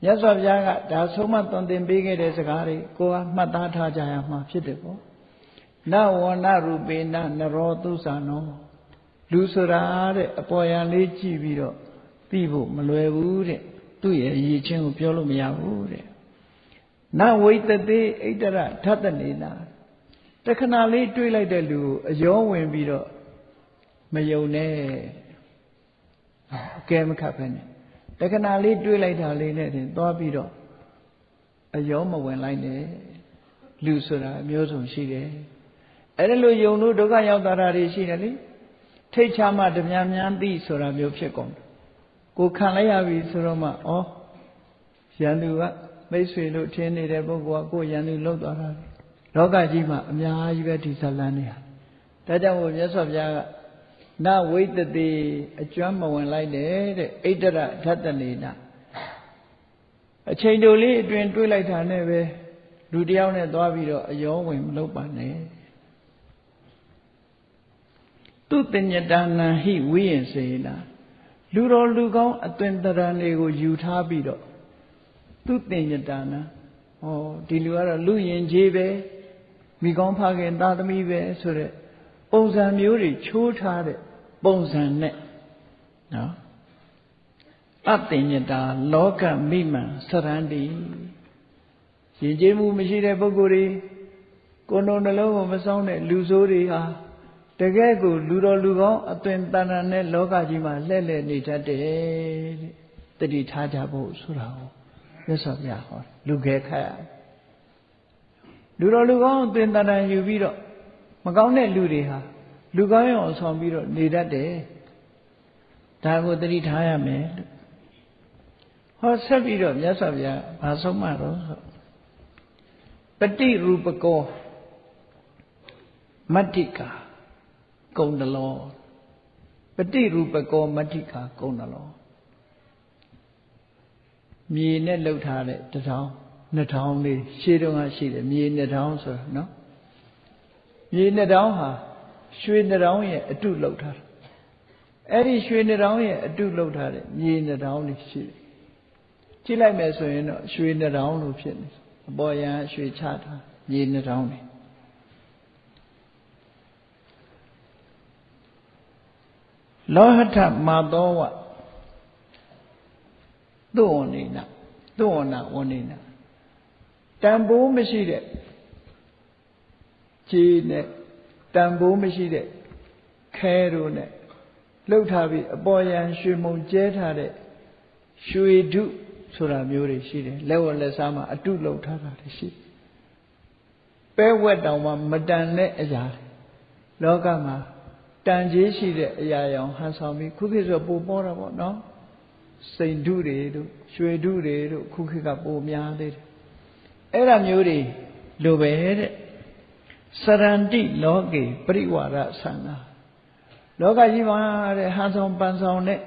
မြတ်စွာဘုရားကဒါဆုံးမသွန်သင်ပေးခဲ့တဲ့စကားတွေကိုကမှတ်သားထားကြရမှာဖြစ်တယ်ပေါ့နဝနရူပေနနရောသုသနောလူဆိုတာတဲ့အပေါ်ယံလေးကြည့်ပြီးတော့သိဖို့မလွယ်ဘူးတဲ့သူ့ရဲ့ရည်ချင်းကိုပြောလို့မရဘူးတဲ့နဝိတတေဣတရဓတ္တနေနာတခဏလေးတွေးလိုက်တဲ့လူကိုအယောဝင်ပြီးတော့ မယုံနဲ့အကဲမခတ်ဖ ೇನೆ တခဏလေးတွေးလိုက်တာလေးနဲ့တင်သွားပြီးတော့အယောမဝင်လိုက်နဲ့လူဆိုတာအမျိုးစုံရှိတယ်အဲ့ဒါလိုယုံလို့ဒုက္ခရောက်တာတွေရှိတယ်လေထိတ်ချမှဓမြများသိဆိုတာမျိုးဖြစ်ကုန်တယ်ကိုခံလိုက်ရပြီဆိုတော့မှဩရန်သူကမိတ်ဆွေလို့ထင်နေတဲ့ပုဂ္ဂိုလ်ကကိုရန်သူလောက်သွားတာလောကကြီးမှာအများကြီးပဲဒီဇလန်းနေဟာဒါကြောင့်မို့မြတ်စွာဘုရားက နဝိတတိအကျွမ်းမဝင်လိုက်တဲ့တဲ့ဣတရဓတ္တနေနာအချိန်တိုလေးအတွင်တွေးလိုက်တာနဲ့ပဲလူတယောက်နဲ့သွားပြီးတော့အယောဝင်မလုပ်ပါနဲ့သူတညတနာဟိဝိယင်စေနာလူတော်လူကောင်းအသွင်တရံတွေကိုယူထားပြီးတော့သူတညတနာဟောဒီလူကတော့လူရင်ကြီးပဲမိကောင်းဖခင်သားသမီးပဲဆိုတဲ့ပုံစံမျိုးတွေချိုးထားတဲ့ ပုံစံနဲ့နော်အတညတာလောကမိမှန်စရန္တိရင်ကျေးမှုမရှိတဲ့ပုဂ္ဂိုလ်တွေကိုယ်တော်နှလုံးကိုမစောင်းတဲ့လူဆိုးတွေဟာတကယ်ကိုလူတော်လူကောင်းအသွင်တန်တန်နဲ့လောကကြီးမှာလှည့်လည်နေတတ်တယ်တဲ့တတိထားကြဖို့ဆိုတာကိုမြတ်စွာဘုရားဟောလူခဲခတ်ရလူတော်လူကောင်းအသွင်တန်တန်ယူပြီးတော့မကောင်းတဲ့လူတွေဟာ လူကောင်းရောဆောင်ပြီးတော့နေတတ်တယ်ဒါကိုတတိထားရမယ်လို့ဟောဆက်ပြီးတော့မြတ်စွာဘုရားဘာဆုံးမတော့ဆိုပฏิရူပကောမတ္တိကာကုံတလောပฏิရူပကောမတ္တိကာကုံတလောမြေနဲ့လှုပ်ထားတဲ့တထောင်နှစ်ထောင်လေးရှေးတုန်းကရှိတယ်မြေနှစ်ထောင်ဆိုတာနော်မြေနှစ်ထောင်ဟာ ရွှေနှစ်ထောင်ရဲ့အတုလှုပ်ထားတာအဲ့ဒီရွှေနှစ်ထောင်ရဲ့အတုလှုပ်ထားတဲ့မြေနှစ်ထောင်လေးရှိတယ်ကြည့်လိုက်မယ်ဆိုရင်တော့ရွှေနှစ်ထောင်လို့ဖြစ်နေအပေါ်ယံရွှေချထားမြေနှစ်ထောင်လေးလောဟထမာသောဝသုဝဏိနသုဝဏဝဏိနတန်ဖိုးမရှိတဲ့ခြေနဲ့ တန်ဖိုးမရှိတဲ့ခဲတို့နဲ့လှုပ်ထားပြီးအပေါ်ယံရွှေမုံကျဲထားတဲ့ရွှေဓုဆိုတာမျိုးတွေရှိတယ်လက်ဝက်လက်စားမှာအတုလှုပ်ထားတာတွေရှိပဲဝက်တောင်မှမတန်တဲ့အရာလောကမှာတန်ကြီးရှိတဲ့အရာရောင်ဟန်ဆောင်ပြီးခုခေတ်ဆိုပိုပေါ်တာပေါ့နော်စိန်ဓုတွေတို့ရွှေဓုတွေတို့ခုခေတ်ကပိုများသေးတယ်အဲ့ဒါမျိုးတွေလိုပဲတဲ့ စရန္တိလောကေပရိဝါဒဆန္ဒလောကကြီးမှာတဲ့ဟန်ဆောင်ပန်ဆောင်နဲ့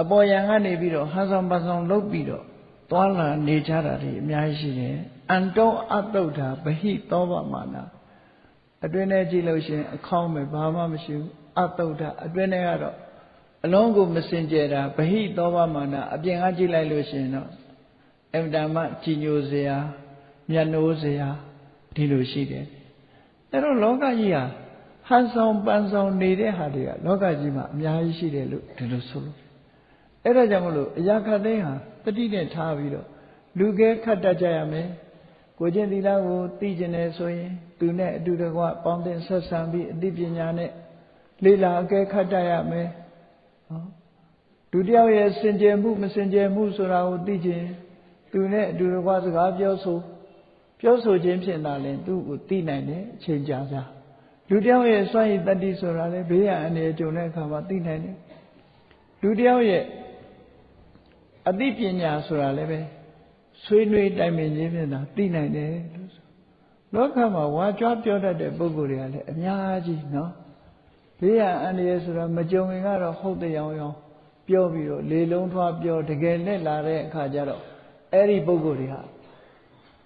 အပေါ်ယံကနေပြီးတော့ဟန်ဆောင်ပန်ဆောင်လုပ်ပြီးတော့သွားလာနေကြတာတွေအများကြီးရှိတယ်အန်တောအတုဒ္ဓဗဟိသောဗမာနာအတွင်းထဲကြည့်လို့ရှိရင်အခေါင်းပဲဘာမှမရှိဘူးအတုဒ္ဓအတွင်းထဲကတော့အလုံးကိုမစင်ကြယ်တာဗဟိသောဗမာနာအပြင်ကကြည့်လိုက်လို့ရှိရင်တော့အမတမကြည်ညိုစရာမျက်နှိုးစရာဒီလိုရှိတယ် အဲ့တော့လောကကြီးဟာဟန်ဆောင်ပန်ဆောင်နေတဲ့ဟာတွေကလောကကြီးမှာအများကြီးရှိတယ်လို့ဒီလိုဆိုလို့အဲ့ဒါကြောင့်မလို့အရာခတ်သိမ်းဟာတတိနဲ့ထားပြီးတော့လူကဲခတ်တတ်ကြရမယ်ကိုကျင့်သီလကိုသိကျင်တယ်ဆိုရင်သူနဲ့အတူတကွပေါင်းတင်ဆက်ဆံပြီးအသိပညာနဲ့လေ့လာအကဲခတ်တတ်ရမယ်ဟောဒုတိယရဲ့စင်ကြယ်မှုမစင်ကြယ်မှုဆိုတာကိုသိခြင်းသူနဲ့အတူတကွစကားပြောဆို ပြောဆိုခြင်းဖြင့်သာလင်သူ့ကိုသိနိုင်တယ်အချိန်ကြာကြာလူတယောက်ရဲ့စွန့်ရည်တတ္တိဆိုတာလေဘေးရန်အနေကြုံတဲ့အခါမှာသိနိုင်တယ်လူတယောက်ရဲ့အသိပညာဆိုတာလည်းပဲဆွေးနွေးတိုင်ပင်ခြင်းဖြင့်သာသိနိုင်တယ်လို့ဆိုလောကမှာဝါကြွားပြောတတ်တဲ့ပုဂ္ဂိုလ်တွေကလည်းအများကြီးနော်ဘေးရန်အနေဆိုတာမကြုံရင်ကတော့ဟုတ်တဲ့ရောင်ရောင်ပြောပြီးတော့လေလုံးထွားပြောတကယ်နဲ့လာတဲ့အခါကျတော့အဲ့ဒီပုဂ္ဂိုလ်တွေဟာ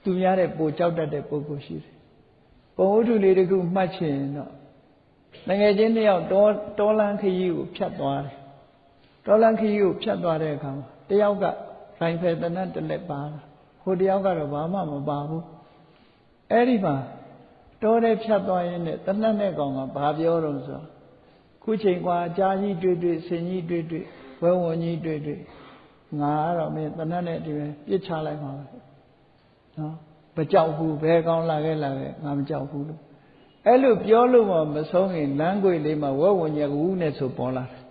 သူများတဲ့ပိုကြောက်တတ်တဲ့ပုဂ္ဂိုလ်ရှိတယ်ပုံဝတ္ထုလေးတခုမှတ်ချင်တော့ငယ်ချင်းတယောက်တောတောလန်းခရီးကိုဖြတ်သွားတယ်တောလန်းခရီးကိုဖြတ်သွားတဲ့အခါမှာတယောက်ကရိုင်ဖယ်တနတ်တလက်ပါလာဟိုတယောက်ကတော့ဘာမှမပါဘူးအဲ့ဒီမှာတောထဲဖြတ်သွားရင်တနတ်နဲ့ကောင်ကဘာပြောတော့ဆိုခုချိန်ကွာအကြာကြီးတွေ့တွေ့ဆင်ကြီးတွေ့တွေ့ဝဲဝံကြီးတွေ့တွေ့ငါကတော့မင်းတနတ်နဲ့ဒီပဲပြစ်ချလိုက်ပါပဲ နော်မကြောက်ဘူးဘယ်ကောင်းလာခဲ့လာခဲ့ငါမကြောက်ဘူးလို့အဲ့လိုပြောလို့မှမဆုံးရင်လမ်းကွေလေးမှာဝဲဝံညကူနဲ့ဆိုပေါ်လာတယ်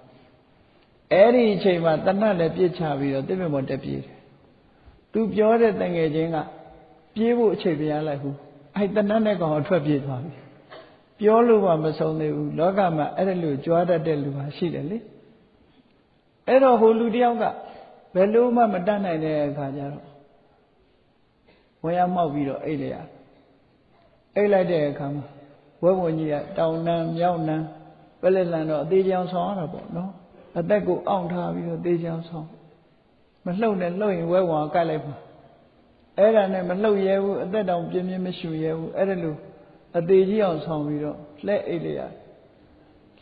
အဲ့ဒီအချိန်မှာတနတ်လည်းပြစ်ချပြီးတော့တိပ္ပမောတက်ပြေးတယ်သူပြောတဲ့တငယ်ချင်းကပြေးဖို့အချိန်ပြရလိုက်ဘူးအဲ့တဏှတ်နဲ့ကောင်အထွက်ပြေးသွားပြီပြောလို့မှမဆုံးသေးဘူးလောကမှာအဲ့ဒါလိုကြွားတတ်တဲ့လူဟာရှိတယ်လေအဲ့တော့ဟိုလူတယောက်ကဘယ်လို့မှမတတ်နိုင်တဲ့အခါကျတော့ ဝယ်ရမောက်ပြီးတော့အိတ်လိုက်ရအိတ်လိုက်တဲ့အခါမှာဝဲဝင်ကြီးကတောင်နံမြောက်နံပလက်လန်တော့အသေးချောင်ဆောင်ရတာပေါ့နော်အသက်ကိုအောင့်ထားပြီးတော့သေးချောင်ဆောင်မလှုပ်နဲ့လှုပ်ရင်ဝဲဝင်ကတ်လိုက်ပါအဲ့ဒါနဲ့မလှုပ်ရဲဘူးအသက်တောင်ပြင်းပြင်းမရှူရဲဘူးအဲ့ဒါလို့အသေးကြီးအောင်ဆောင်ပြီးတော့လှဲ့အိတ်လိုက်ရ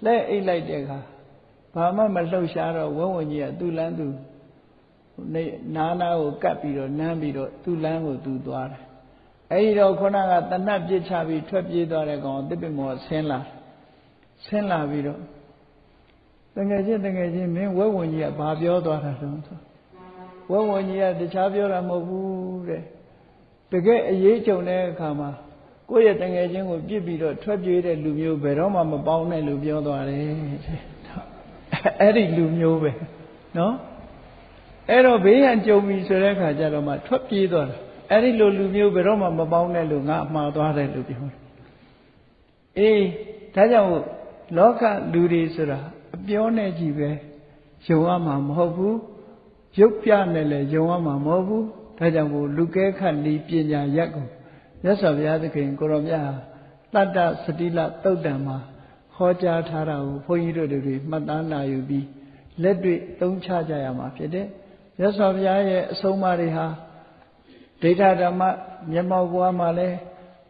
လှဲ့အိတ်လိုက်တဲ့အခါဘာမှမလှုပ်ရှားတော့ဝဝကြီးကသူ့လမ်းသူ နေနာနာကိုကပ်ပြီးတော့နမ်းပြီးတော့သူ့လမ်းကိုသူသွားတယ်အဲ့ဒီတော့ခုနကတဏှတ်ပြစ်ချပြီးထွက်ပြေးသွားတဲ့ကောင်တစ်ပင်မောဆင်းလာဆင်းလာပြီးတော့တငယ်ချင်းတငယ်ချင်းမင်းဝဲဝင်ကြီးကဘာပြောသွားတာတုံးဆိုဝဲဝင်ကြီးကတခြားပြောတာမဟုတ်ဘူးတဲ့တကယ်အရေးကြုံတဲ့အခါမှာကိုယ့်ရဲ့တငယ်ချင်းကိုပြစ်ပြီးတော့ထွက်ပြေးတဲ့လူမျိုးဘယ်တော့မှမပေါင်းနဲ့လို့ပြောသွားတယ်အဲ့ဒီလူမျိုးပဲနော် အဲ့တော့ဘေးရန်ကြုံပြီဆိုတဲ့အခါကျတော့မှထွက်ပြေးသွားတာအဲ့ဒီလိုလူမျိုးဘယ်တော့မှမပေါင်းနဲ့လို့ငါအမှားသွားတယ်လို့ပြောတယ်အေးဒါကြောင့်လောကလူတွေဆိုတာအပြောနဲ့ကြည့်ပဲယုံရမှာမဟုတ်ဘူးရုပ်ပြနဲ့လည်းယုံရမှာမဟုတ်ဘူးဒါကြောင့်မို့လူကဲခတ်ဤပညာရက်ကိုမြတ်စွာဘုရားသခင်ကိုရောမြတ်တတ္တစတိလတုတ်တံမှာဟောကြားထားတာကိုဘုန်းကြီးတို့တွေမှတ်သားနာယူပြီးလက်တွေ့သုံးချကြရမှာဖြစ်တယ် မြတ်စွာဘုရားရဲ့အဆုံးအမတွေဟာဒိဋ္ဌဓမ္မမျက်မှောက်ဘဝမှာလည်း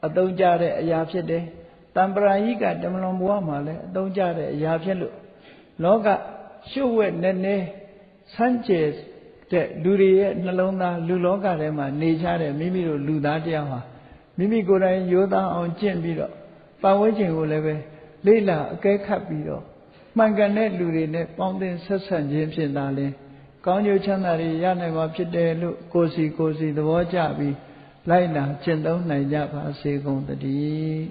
အသုံးကျတဲ့အရာဖြစ်တယ်တံပရာယိကတမလွန်ဘဝမှာလည်းအသုံးကျတဲ့အရာဖြစ်လို့လောကရှုပ်ဝဲနေနေဆန်းကျဲတဲ့လူတွေရဲ့နှလုံးသားလူလောကထဲမှာနေကြတဲ့မိမိတို့လူသားတယောက်ဟာမိမိကိုယ်တိုင်ရိုးသားအောင်ကျင့်ပြီးတော့ပတ်ဝန်းကျင်ကိုလည်းပဲလေ့လာအကဲခတ်ပြီးတော့မှန်ကန်တဲ့လူတွေနဲ့ပေါင်းသင်းဆက်ဆံခြင်းဖြင့်သာလျှင် ကောင်းကျိုးချမ်းသာတွေရနိုင်မှာဖြစ်တယ်လို့ကိုယ်စီကိုယ်စီသဘောကျပြီးလိုက်နာကျင့်သုံးနိုင်ကြပါစေကုန်သတည်း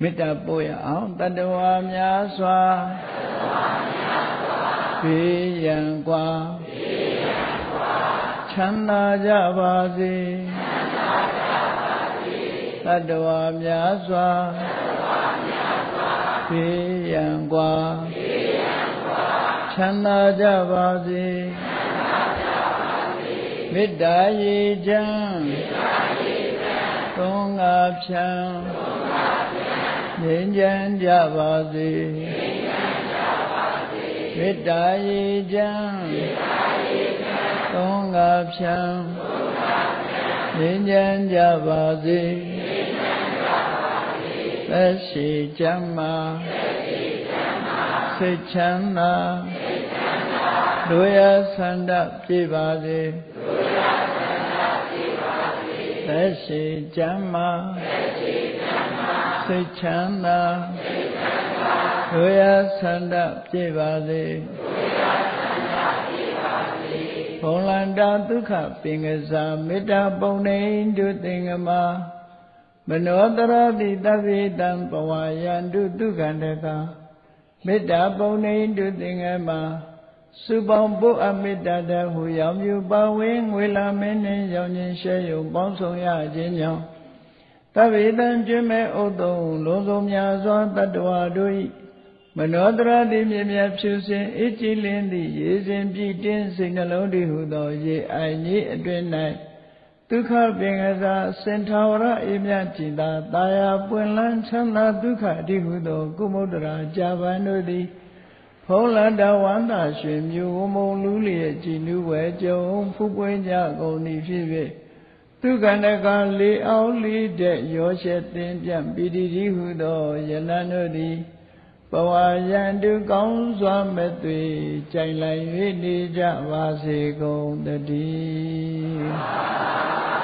မေတ္တာပို့ရအောင်တတဝါများစွာဘေးရန်กว่าချမ်းသာကြပါစေ ာ တတဝါများစွာဘေးရန်กว่าချမ်းသာကြပါစေမေတ္တာရေချမ်းသုံးငါဖြံငြိမ်းချမ်းကြပါစေမေတ္တာရေချမ်းသုံးငါဖြံငြိမ်းချမ်းကြပါစေ သက်ရှိချမ်းမာစိတ်ချမ်းသာတို့ရဆန္ဒပြေပါစေသက်ရှိချမ်းမာစိတ်ချမ်းသာတို့ရဆန္ဒပြေပါစေဘုံလန္တာဒုက္ခပင်ကစားမေတ္တာပုံနေတုသင်္ကမ မနောတရတိတဗ္ဗေတံပဝါယန္တုဒုက္ခန္တကမေတ္တာပုံနေတုသင်္ကမစုပေါင်းပုအမေတ္တာတဟုရောင်မြူပါဝင်းငွေလာမင်းနှင့်ရောင်ခြင်းရှဲယုံပေါင်းဆောင်ရခြင်းကြောင့်သဗ္ဗေတံကျွမဲ့ဥတုံလုံးစုံများစွာတတ္တဝါတို့၏မနောတရတိမြမြဖြူစင်အကြည်လင်းသည့်ရေစဉ်ပြည့်တင်းစိတ်နှလုံးတည်ဟုသောရေအိုင်ကြီးအတွင်၌ ဒုက္ခပင်ကစားစင်ထာဝရအေးမြကြည်သာတာယာပွင့်လန်းချမ်းသာဒုက္ခအတိဟုသောကုမုဒ္ဒရာကြာပန်တို့သည်ဖုံးလတဝန္တာရွှေမျိုးဝမုံလူလျက်ကြည်နူးဝဲကြုံဖူးပွင့်ကြကုန်သည်ဖြစ်၍သူကန္တကလေးအောင်လေးတဲ့ရောရှက်တင်ပြန့်ပိတိတိဟုသောယလန်တို့သည် ဘဝရန်တုကောင်းစွာမဲ့သွေကြိုင်လိုက်၍နေကြပါစေကုန်တည်း